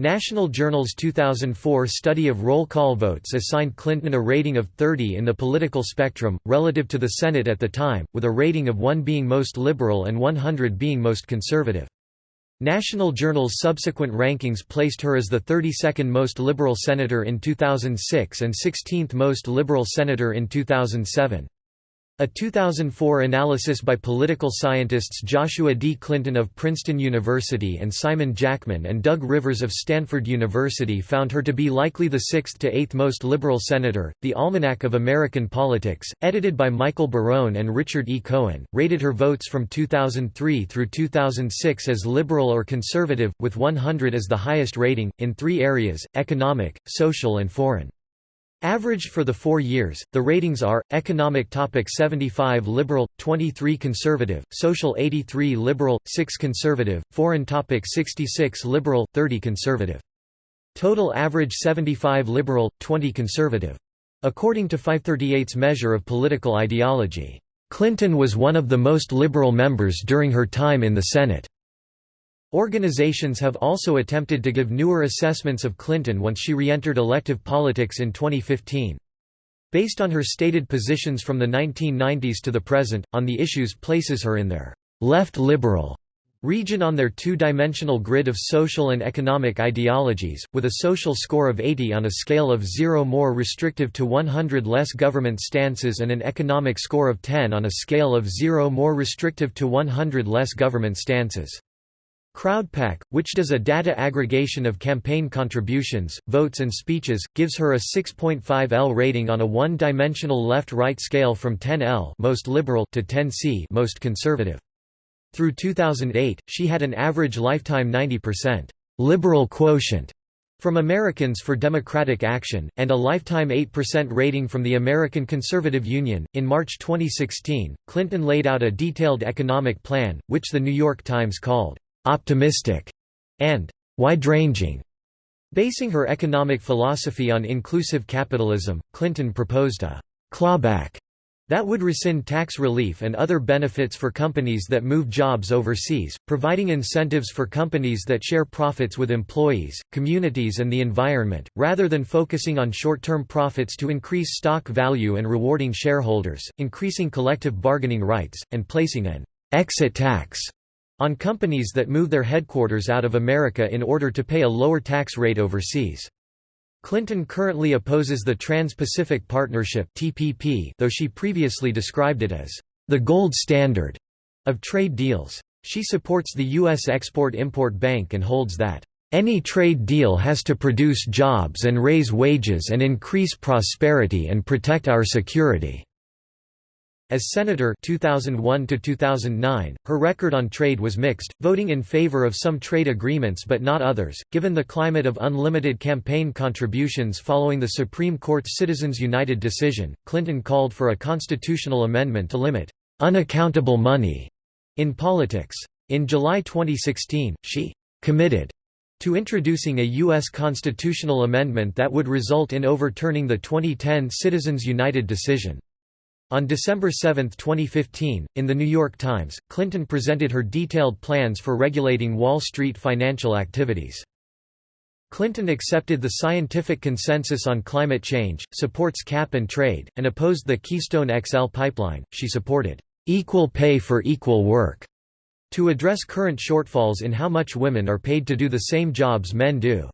National Journal's 2004 study of roll call votes assigned Clinton a rating of 30 in the political spectrum, relative to the Senate at the time, with a rating of 1 being most liberal and 100 being most conservative. National Journal's subsequent rankings placed her as the 32nd most liberal senator in 2006 and 16th most liberal senator in 2007. A 2004 analysis by political scientists Joshua D. Clinton of Princeton University and Simon Jackman and Doug Rivers of Stanford University found her to be likely the sixth to eighth most liberal senator. The Almanac of American Politics, edited by Michael Barone and Richard E. Cohen, rated her votes from 2003 through 2006 as liberal or conservative, with 100 as the highest rating, in three areas economic, social, and foreign. Averaged for the four years, the ratings are, economic topic 75 liberal, 23 conservative, social 83 liberal, 6 conservative, foreign topic 66 liberal, 30 conservative. Total average 75 liberal, 20 conservative. According to 538's measure of political ideology, Clinton was one of the most liberal members during her time in the Senate. Organizations have also attempted to give newer assessments of Clinton once she re-entered elective politics in 2015. based on her stated positions from the 1990s to the present, on the issues places her in their «left liberal» region on their two-dimensional grid of social and economic ideologies, with a social score of 80 on a scale of 0 more restrictive to 100 less government stances and an economic score of 10 on a scale of 0 more restrictive to 100 less government stances. CrowdPAC, which does a data aggregation of campaign contributions, votes and speeches, gives her a 6.5 L rating on a one-dimensional left-right scale from 10 L most liberal to 10 C most conservative. Through 2008, she had an average lifetime 90% liberal quotient from Americans for Democratic Action, and a lifetime 8% rating from the American Conservative Union. In March 2016, Clinton laid out a detailed economic plan, which the New York Times called optimistic and wide ranging. Basing her economic philosophy on inclusive capitalism, Clinton proposed a clawback that would rescind tax relief and other benefits for companies that move jobs overseas, providing incentives for companies that share profits with employees, communities and the environment, rather than focusing on short-term profits to increase stock value and rewarding shareholders, increasing collective bargaining rights, and placing an «exit tax» on companies that move their headquarters out of America in order to pay a lower tax rate overseas. Clinton currently opposes the Trans-Pacific Partnership (TPP), though she previously described it as the gold standard of trade deals. She supports the U.S. Export-Import Bank and holds that any trade deal has to produce jobs and raise wages and increase prosperity and protect our security. As Senator 2001 2009, her record on trade was mixed, voting in favor of some trade agreements but not others. Given the climate of unlimited campaign contributions following the Supreme Court's Citizens United decision, Clinton called for a constitutional amendment to limit unaccountable money in politics. In July 2016, she committed to introducing a U.S. constitutional amendment that would result in overturning the 2010 Citizens United decision. On December 7, 2015, in The New York Times, Clinton presented her detailed plans for regulating Wall Street financial activities. Clinton accepted the scientific consensus on climate change, supports cap and trade, and opposed the Keystone XL pipeline. She supported equal pay for equal work to address current shortfalls in how much women are paid to do the same jobs men do.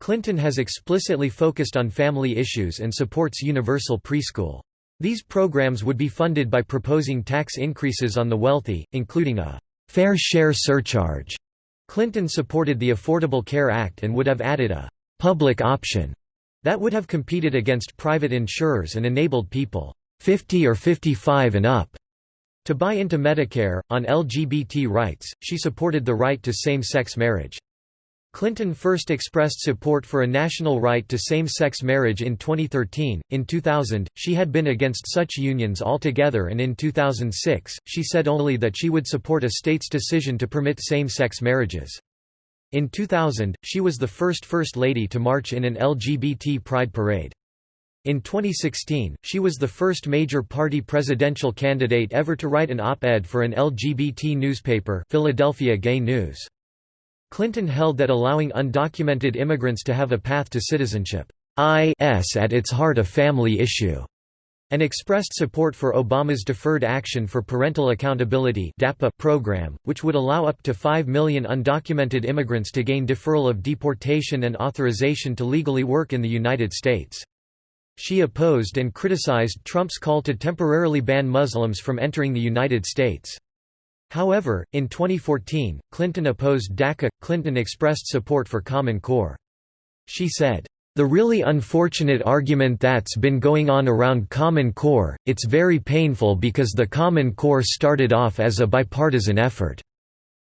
Clinton has explicitly focused on family issues and supports universal preschool. These programs would be funded by proposing tax increases on the wealthy, including a fair share surcharge. Clinton supported the Affordable Care Act and would have added a public option that would have competed against private insurers and enabled people 50 or 55 and up to buy into Medicare. On LGBT rights, she supported the right to same sex marriage. Clinton first expressed support for a national right to same-sex marriage in 2013. In 2000, she had been against such unions altogether and in 2006, she said only that she would support a state's decision to permit same-sex marriages. In 2000, she was the first First Lady to march in an LGBT pride parade. In 2016, she was the first major party presidential candidate ever to write an op-ed for an LGBT newspaper Philadelphia Gay News. Clinton held that allowing undocumented immigrants to have a path to citizenship is at its heart a family issue, and expressed support for Obama's Deferred Action for Parental Accountability program, which would allow up to 5 million undocumented immigrants to gain deferral of deportation and authorization to legally work in the United States. She opposed and criticized Trump's call to temporarily ban Muslims from entering the United States. However, in 2014, Clinton opposed DACA. Clinton expressed support for Common Core. She said, the really unfortunate argument that's been going on around Common Core, it's very painful because the Common Core started off as a bipartisan effort.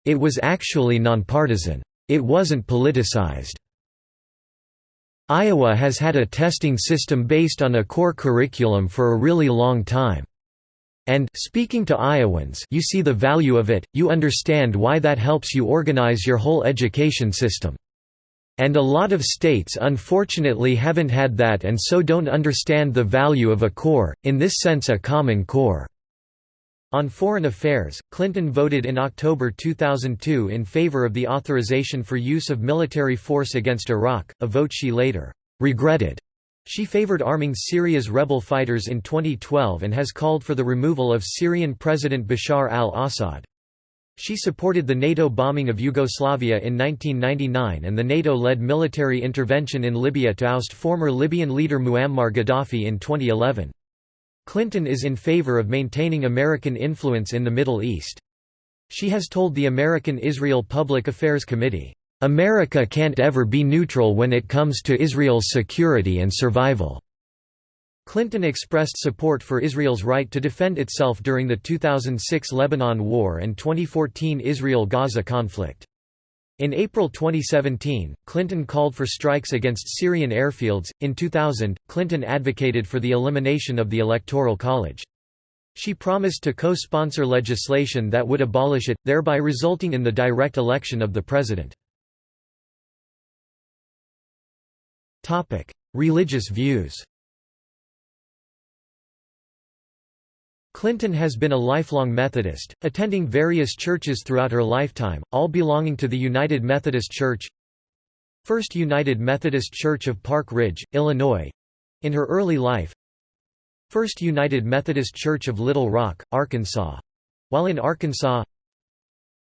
It was actually nonpartisan. It wasn't politicized. Iowa has had a testing system based on a core curriculum for a really long time. And speaking to Iowans you see the value of it, you understand why that helps you organize your whole education system. And a lot of states unfortunately haven't had that and so don't understand the value of a core, in this sense a common core." On foreign affairs, Clinton voted in October 2002 in favor of the authorization for use of military force against Iraq, a vote she later «regretted». She favored arming Syria's rebel fighters in 2012 and has called for the removal of Syrian President Bashar al-Assad. She supported the NATO bombing of Yugoslavia in 1999 and the NATO-led military intervention in Libya to oust former Libyan leader Muammar Gaddafi in 2011. Clinton is in favor of maintaining American influence in the Middle East. She has told the American-Israel Public Affairs Committee, America can't ever be neutral when it comes to Israel's security and survival." Clinton expressed support for Israel's right to defend itself during the 2006 Lebanon War and 2014 Israel–Gaza conflict. In April 2017, Clinton called for strikes against Syrian airfields. In 2000, Clinton advocated for the elimination of the Electoral College. She promised to co-sponsor legislation that would abolish it, thereby resulting in the direct election of the president. Topic: Religious views. Clinton has been a lifelong Methodist, attending various churches throughout her lifetime, all belonging to the United Methodist Church First United Methodist Church of Park Ridge, Illinois in her early life First United Methodist Church of Little Rock, Arkansas while in Arkansas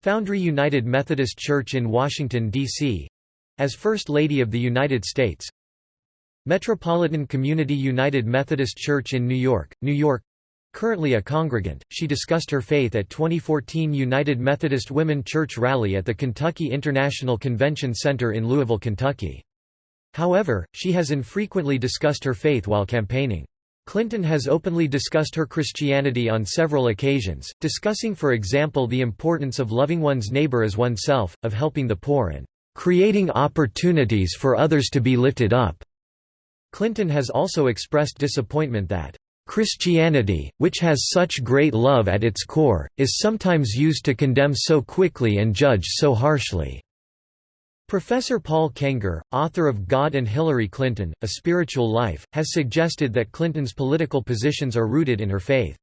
Foundry United Methodist Church in Washington, D.C. as First Lady of the United States Metropolitan Community United Methodist Church in New York, New York Currently a congregant, she discussed her faith at 2014 United Methodist Women Church rally at the Kentucky International Convention Center in Louisville, Kentucky. However, she has infrequently discussed her faith while campaigning. Clinton has openly discussed her Christianity on several occasions, discussing for example the importance of loving one's neighbor as oneself, of helping the poor and creating opportunities for others to be lifted up. Clinton has also expressed disappointment that Christianity, which has such great love at its core, is sometimes used to condemn so quickly and judge so harshly. Professor Paul Kengor, author of God and Hillary Clinton, A Spiritual Life, has suggested that Clinton's political positions are rooted in her faith.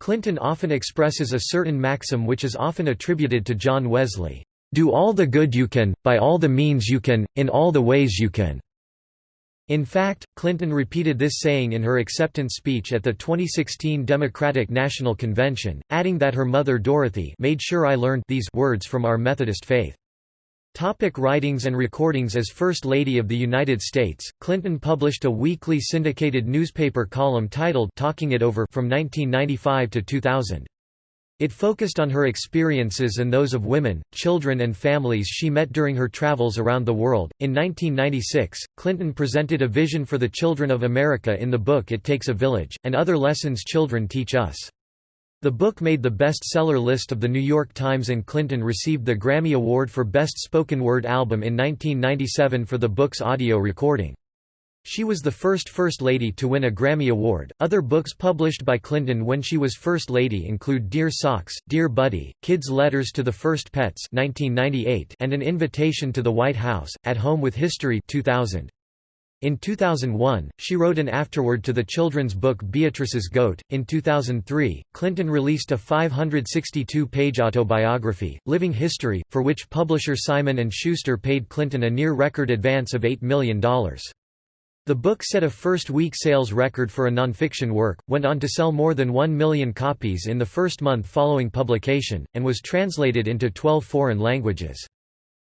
Clinton often expresses a certain maxim which is often attributed to John Wesley, "'Do all the good you can, by all the means you can, in all the ways you can'". In fact, Clinton repeated this saying in her acceptance speech at the 2016 Democratic National Convention, adding that her mother Dorothy made sure I learned these words from our Methodist faith. Topic writings and recordings As First Lady of the United States, Clinton published a weekly syndicated newspaper column titled Talking It Over from 1995 to 2000. It focused on her experiences and those of women, children, and families she met during her travels around the world. In 1996, Clinton presented a vision for the children of America in the book It Takes a Village, and other lessons children teach us. The book made the bestseller list of The New York Times and Clinton received the Grammy Award for Best Spoken Word Album in 1997 for the book's audio recording. She was the first First Lady to win a Grammy Award. Other books published by Clinton when she was First Lady include Dear Socks, Dear Buddy, Kids' Letters to the First Pets (1998) and An Invitation to the White House: At Home with History (2000). In 2001, she wrote an afterword to the children's book Beatrice's Goat. In 2003, Clinton released a 562-page autobiography, Living History, for which publisher Simon & Schuster paid Clinton a near-record advance of $8 million. The book set a first-week sales record for a nonfiction work, went on to sell more than 1 million copies in the first month following publication, and was translated into 12 foreign languages.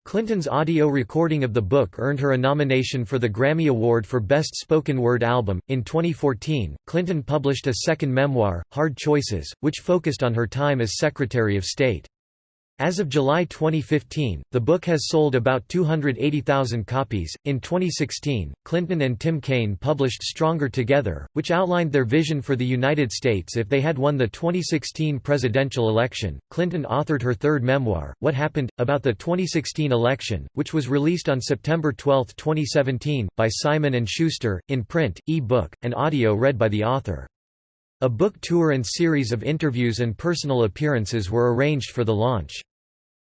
Clinton's audio recording of the book earned her a nomination for the Grammy Award for Best Spoken Word Album. In 2014, Clinton published a second memoir, Hard Choices, which focused on her time as Secretary of State. As of July 2015, the book has sold about 280,000 copies. In 2016, Clinton and Tim Kaine published Stronger Together, which outlined their vision for the United States if they had won the 2016 presidential election. Clinton authored her third memoir, What Happened, about the 2016 election, which was released on September 12, 2017, by Simon & Schuster, in print, e-book, and audio read by the author. A book tour and series of interviews and personal appearances were arranged for the launch.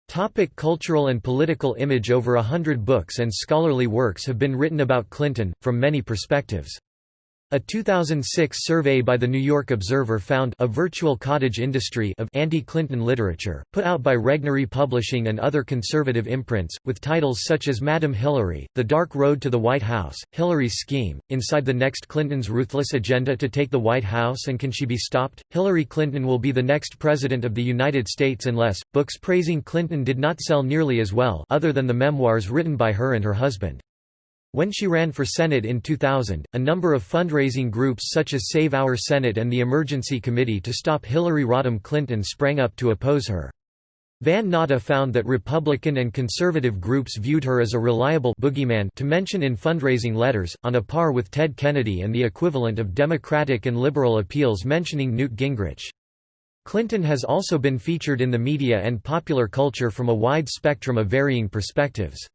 Topic cultural and political image Over a hundred books and scholarly works have been written about Clinton, from many perspectives. A 2006 survey by the New York Observer found a virtual cottage industry of anti-Clinton literature, put out by Regnery Publishing and other conservative imprints, with titles such as Madam Hillary, The Dark Road to the White House, Hillary's Scheme, Inside the Next Clinton's Ruthless Agenda to Take the White House and Can She Be Stopped? Hillary Clinton will be the next President of the United States unless, books praising Clinton did not sell nearly as well other than the memoirs written by her and her husband. When she ran for Senate in 2000, a number of fundraising groups such as Save Our Senate and the Emergency Committee to Stop Hillary Rodham Clinton sprang up to oppose her. Van Natta found that Republican and conservative groups viewed her as a reliable boogeyman to mention in fundraising letters, on a par with Ted Kennedy and the equivalent of Democratic and liberal appeals mentioning Newt Gingrich. Clinton has also been featured in the media and popular culture from a wide spectrum of varying perspectives.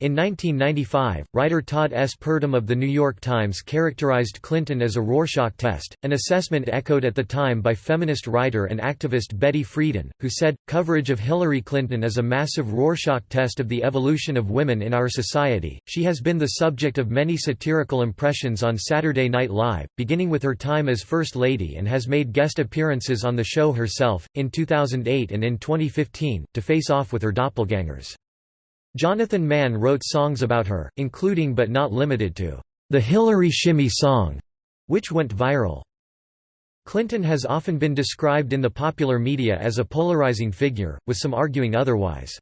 In 1995, writer Todd S. Purdum of The New York Times characterized Clinton as a Rorschach test, an assessment echoed at the time by feminist writer and activist Betty Friedan, who said, coverage of Hillary Clinton is a massive Rorschach test of the evolution of women in our society. She has been the subject of many satirical impressions on Saturday Night Live, beginning with her time as First Lady and has made guest appearances on the show herself, in 2008 and in 2015, to face off with her doppelgangers. Jonathan Mann wrote songs about her, including but not limited to, "...the Hillary Shimmy Song", which went viral. Clinton has often been described in the popular media as a polarizing figure, with some arguing otherwise.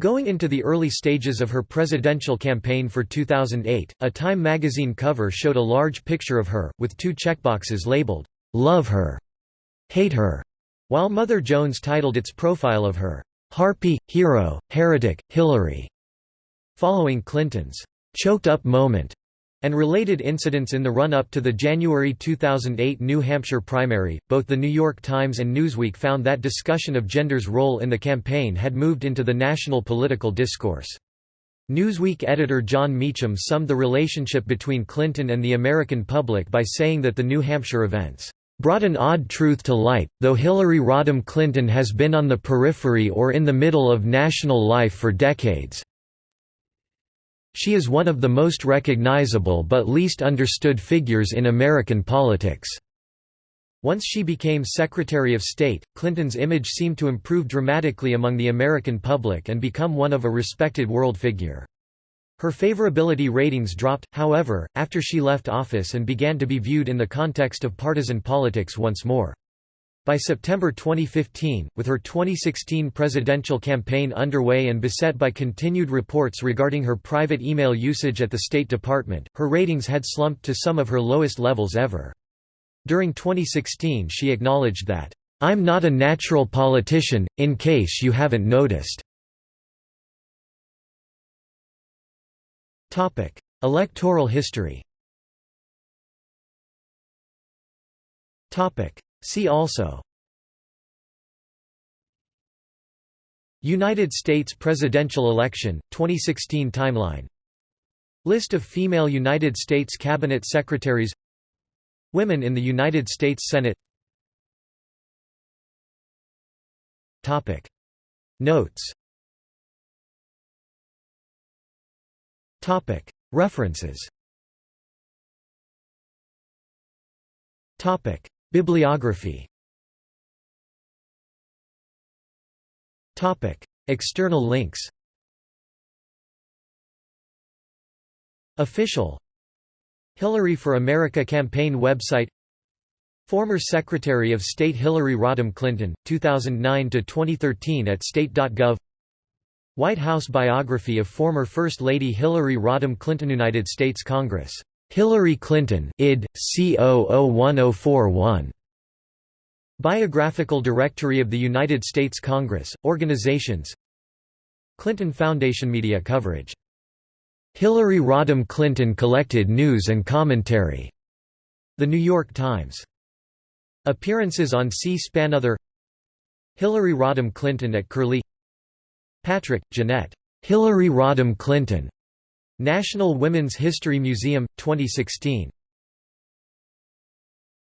Going into the early stages of her presidential campaign for 2008, a Time magazine cover showed a large picture of her, with two checkboxes labeled, "'Love Her'", "'Hate Her'", while Mother Jones titled its profile of her, Harpy, Hero, Heretic, Hillary. Following Clinton's choked-up moment and related incidents in the run-up to the January 2008 New Hampshire primary, both The New York Times and Newsweek found that discussion of gender's role in the campaign had moved into the national political discourse. Newsweek editor Jon Meacham summed the relationship between Clinton and the American public by saying that the New Hampshire events brought an odd truth to light, though Hillary Rodham Clinton has been on the periphery or in the middle of national life for decades. She is one of the most recognizable but least understood figures in American politics. Once she became Secretary of State, Clinton's image seemed to improve dramatically among the American public and become one of a respected world figure. Her favorability ratings dropped, however, after she left office and began to be viewed in the context of partisan politics once more. By September 2015, with her 2016 presidential campaign underway and beset by continued reports regarding her private email usage at the State Department, her ratings had slumped to some of her lowest levels ever. During 2016 she acknowledged that, "'I'm not a natural politician, in case you haven't noticed. Electoral history See also United States presidential election, 2016 timeline List of female United States Cabinet Secretaries Women in the United States Senate Notes References. Bibliography. External links. Official. Hillary for America campaign website. Former Secretary of State Hillary Rodham Clinton, 2009–2013 at state.gov White House biography of former First Lady Hillary Rodham Clinton United States Congress. Hillary Clinton id. C001041. Biographical Directory of the United States Congress, Organizations Clinton Foundation Media coverage. Hillary Rodham Clinton collected news and commentary. The New York Times. Appearances on C-SPAN Other Hillary Rodham Clinton at Curlie Patrick, Jeanette. Hillary Rodham Clinton. National Women's History Museum, 2016.